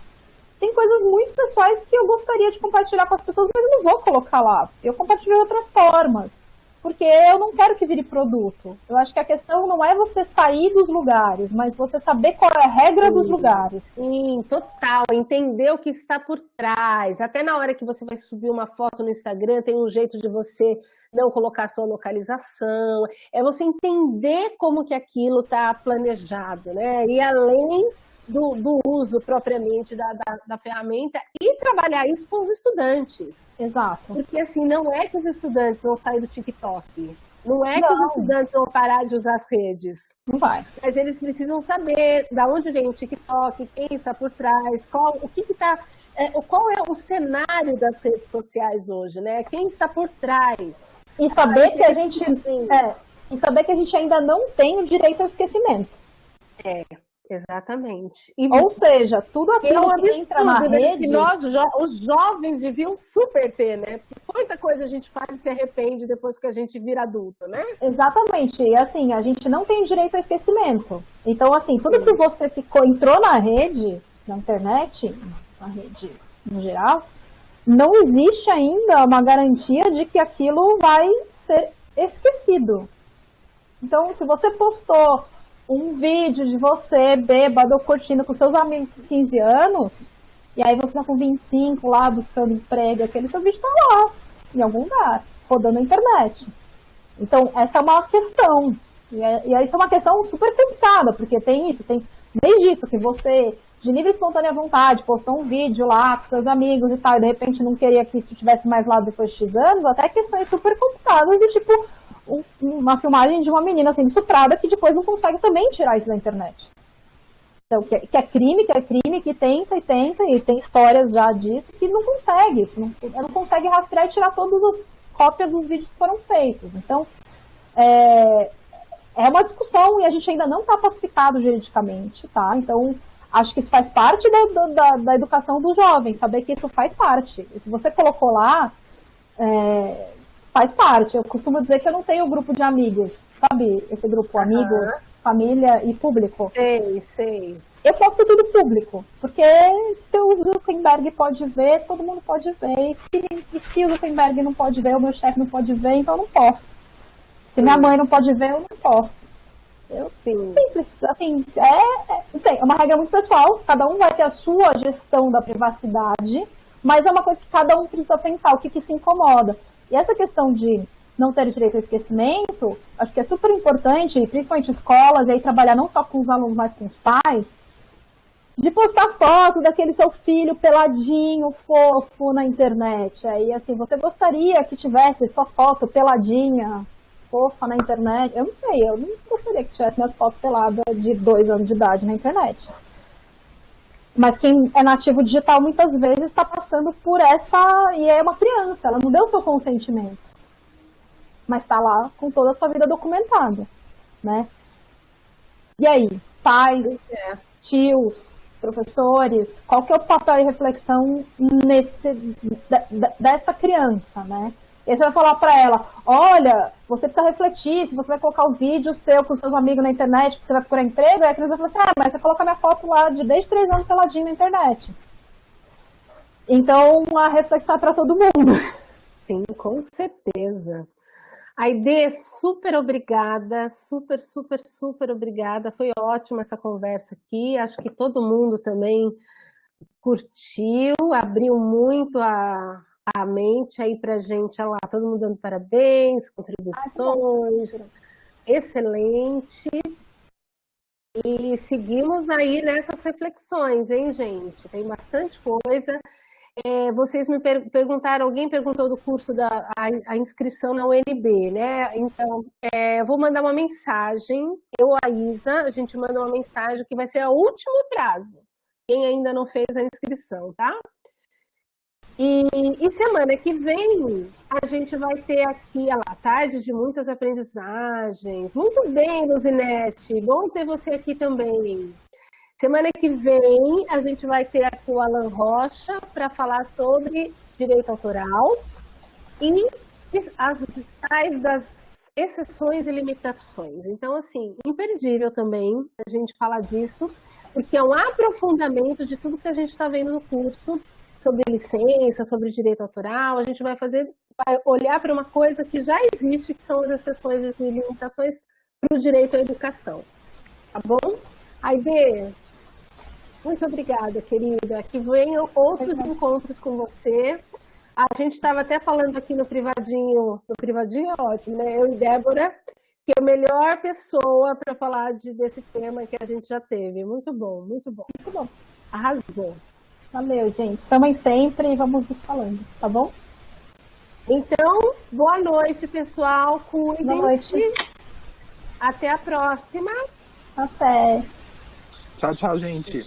Tem coisas muito pessoais que eu gostaria de compartilhar com as pessoas, mas eu não vou colocar lá. Eu compartilho de outras formas porque eu não quero que vire produto. Eu acho que a questão não é você sair dos lugares, mas você saber qual é a regra Sim. dos lugares. Sim, total. Entender o que está por trás. Até na hora que você vai subir uma foto no Instagram, tem um jeito de você não colocar sua localização. É você entender como que aquilo está planejado, né? E além do, do uso propriamente da, da, da, ferramenta e trabalhar isso com os estudantes. Exato. Porque assim, não é que os estudantes vão sair do TikTok. Não é não. que os estudantes vão parar de usar as redes. Não vai. Mas eles precisam saber da onde vem o TikTok, quem está por trás, qual, o que está. É, qual é o cenário das redes sociais hoje, né? Quem está por trás. E saber que a gente. É, e saber que a gente ainda não tem o direito ao esquecimimento. É. Exatamente. E Ou seja, tudo aquilo que entra na né? rede... Que nós, os jovens deviam super ter, né? Porque muita coisa a gente faz e se arrepende depois que a gente vira adulto, né? Exatamente. E assim, a gente não tem direito ao esquecimento. Então, assim, tudo que você ficou, entrou na rede, na internet, na rede no geral, não existe ainda uma garantia de que aquilo vai ser esquecido. Então, se você postou um vídeo de você bêbado curtindo com seus amigos com 15 anos, e aí você tá com 25 lá buscando emprego, aquele seu vídeo tá lá, em algum lugar, rodando na internet. Então, essa é uma questão. E, é, e isso é uma questão super complicada, porque tem isso, tem desde isso que você, de livre e espontânea vontade, postou um vídeo lá com seus amigos e tal, e de repente não queria que isso tivesse mais lá depois de X anos, até questões super complicadas de tipo, uma filmagem de uma menina sendo estuprada que depois não consegue também tirar isso da internet. Então, que é, que é crime, que é crime, que tenta e tenta, e tem histórias já disso, que não consegue isso, não, não consegue rastrear e tirar todas as cópias dos vídeos que foram feitos. Então, é, é uma discussão e a gente ainda não está pacificado juridicamente, tá? Então, acho que isso faz parte da, da, da, educação do jovem, saber que isso faz parte. Se você colocou lá, é, faz parte. Eu costumo dizer que eu não tenho grupo de amigos, sabe? Esse grupo, uhum. amigos, família e público. Sei, sei. Eu posto tudo público, porque se o Zuckerberg pode ver, todo mundo pode ver. E se, e se o Zuckerberg não pode ver, o meu chefe não pode ver, então eu não posto. Se minha mãe não pode ver, eu não posto. Eu, Sim. Simples, assim, é, é, não sei, é uma regra muito pessoal, cada um vai ter a sua gestão da privacidade, mas é uma coisa que cada um precisa pensar, o que, que se incomoda. E essa questão de não ter direito ao esquecimento, acho que é super importante, principalmente escolas, e aí trabalhar não só com os alunos, mas com os pais, de postar foto daquele seu filho peladinho, fofo na internet. Aí, assim, você gostaria que tivesse sua foto peladinha, fofa na internet? Eu não sei, eu não gostaria que tivesse minhas fotos peladas de dois anos de idade na internet. Mas quem é nativo digital muitas vezes está passando por essa. E é uma criança, ela não deu seu consentimento. Mas está lá com toda a sua vida documentada. Né? E aí, pais, é. tios, professores, qual que é o papel e reflexão nesse, dessa criança, né? E aí você vai falar para ela, olha, você precisa refletir, se você vai colocar o vídeo seu com seus amigos na internet, que você vai procurar emprego, aí a criança vai falar assim, ah, mas você coloca minha foto lá de desde três anos peladinho na internet. Então, a reflexão é para todo mundo. Sim, com certeza. Aide, super obrigada, super, super, super obrigada. Foi ótima essa conversa aqui. Acho que todo mundo também curtiu, abriu muito a, a mente aí para gente, olha lá, todo mundo dando parabéns, contribuições, Ai, excelente. E seguimos aí nessas reflexões, hein, gente? Tem bastante coisa. É, vocês me per perguntaram, alguém perguntou do curso da a, a inscrição na UNB, né? Então, é, vou mandar uma mensagem, eu, a Isa, a gente manda uma mensagem que vai ser o último prazo. Quem ainda não fez a inscrição, tá? E, e, semana que vem a gente vai ter aqui a tarde de muitas aprendizagens. Muito bem, Luzinete, bom ter você aqui também. Semana que vem a gente vai ter aqui o Alan Rocha para falar sobre direito autoral e as tais das exceções e limitações. Então, assim, imperdível também a gente falar disso, porque é um aprofundamento de tudo que a gente está vendo no curso sobre licença, sobre direito autoral. A gente vai fazer, vai olhar para uma coisa que já existe, que são as exceções e limitações para o direito à educação. Tá bom? Aide, muito obrigada, querida. Que venham outros encontros com você. A gente estava até falando aqui no privadinho, no privadinho é ótimo, né? Eu e Débora, que é a melhor pessoa para falar de, desse tema que a gente já teve. Muito bom, muito bom. Muito bom. Arrasou. Valeu, gente. Samem sempre e vamos nos falando, tá bom? Então, boa noite, pessoal. Cuidem-se. Boa noite. Até a próxima. Até. Tchau, tchau, gente.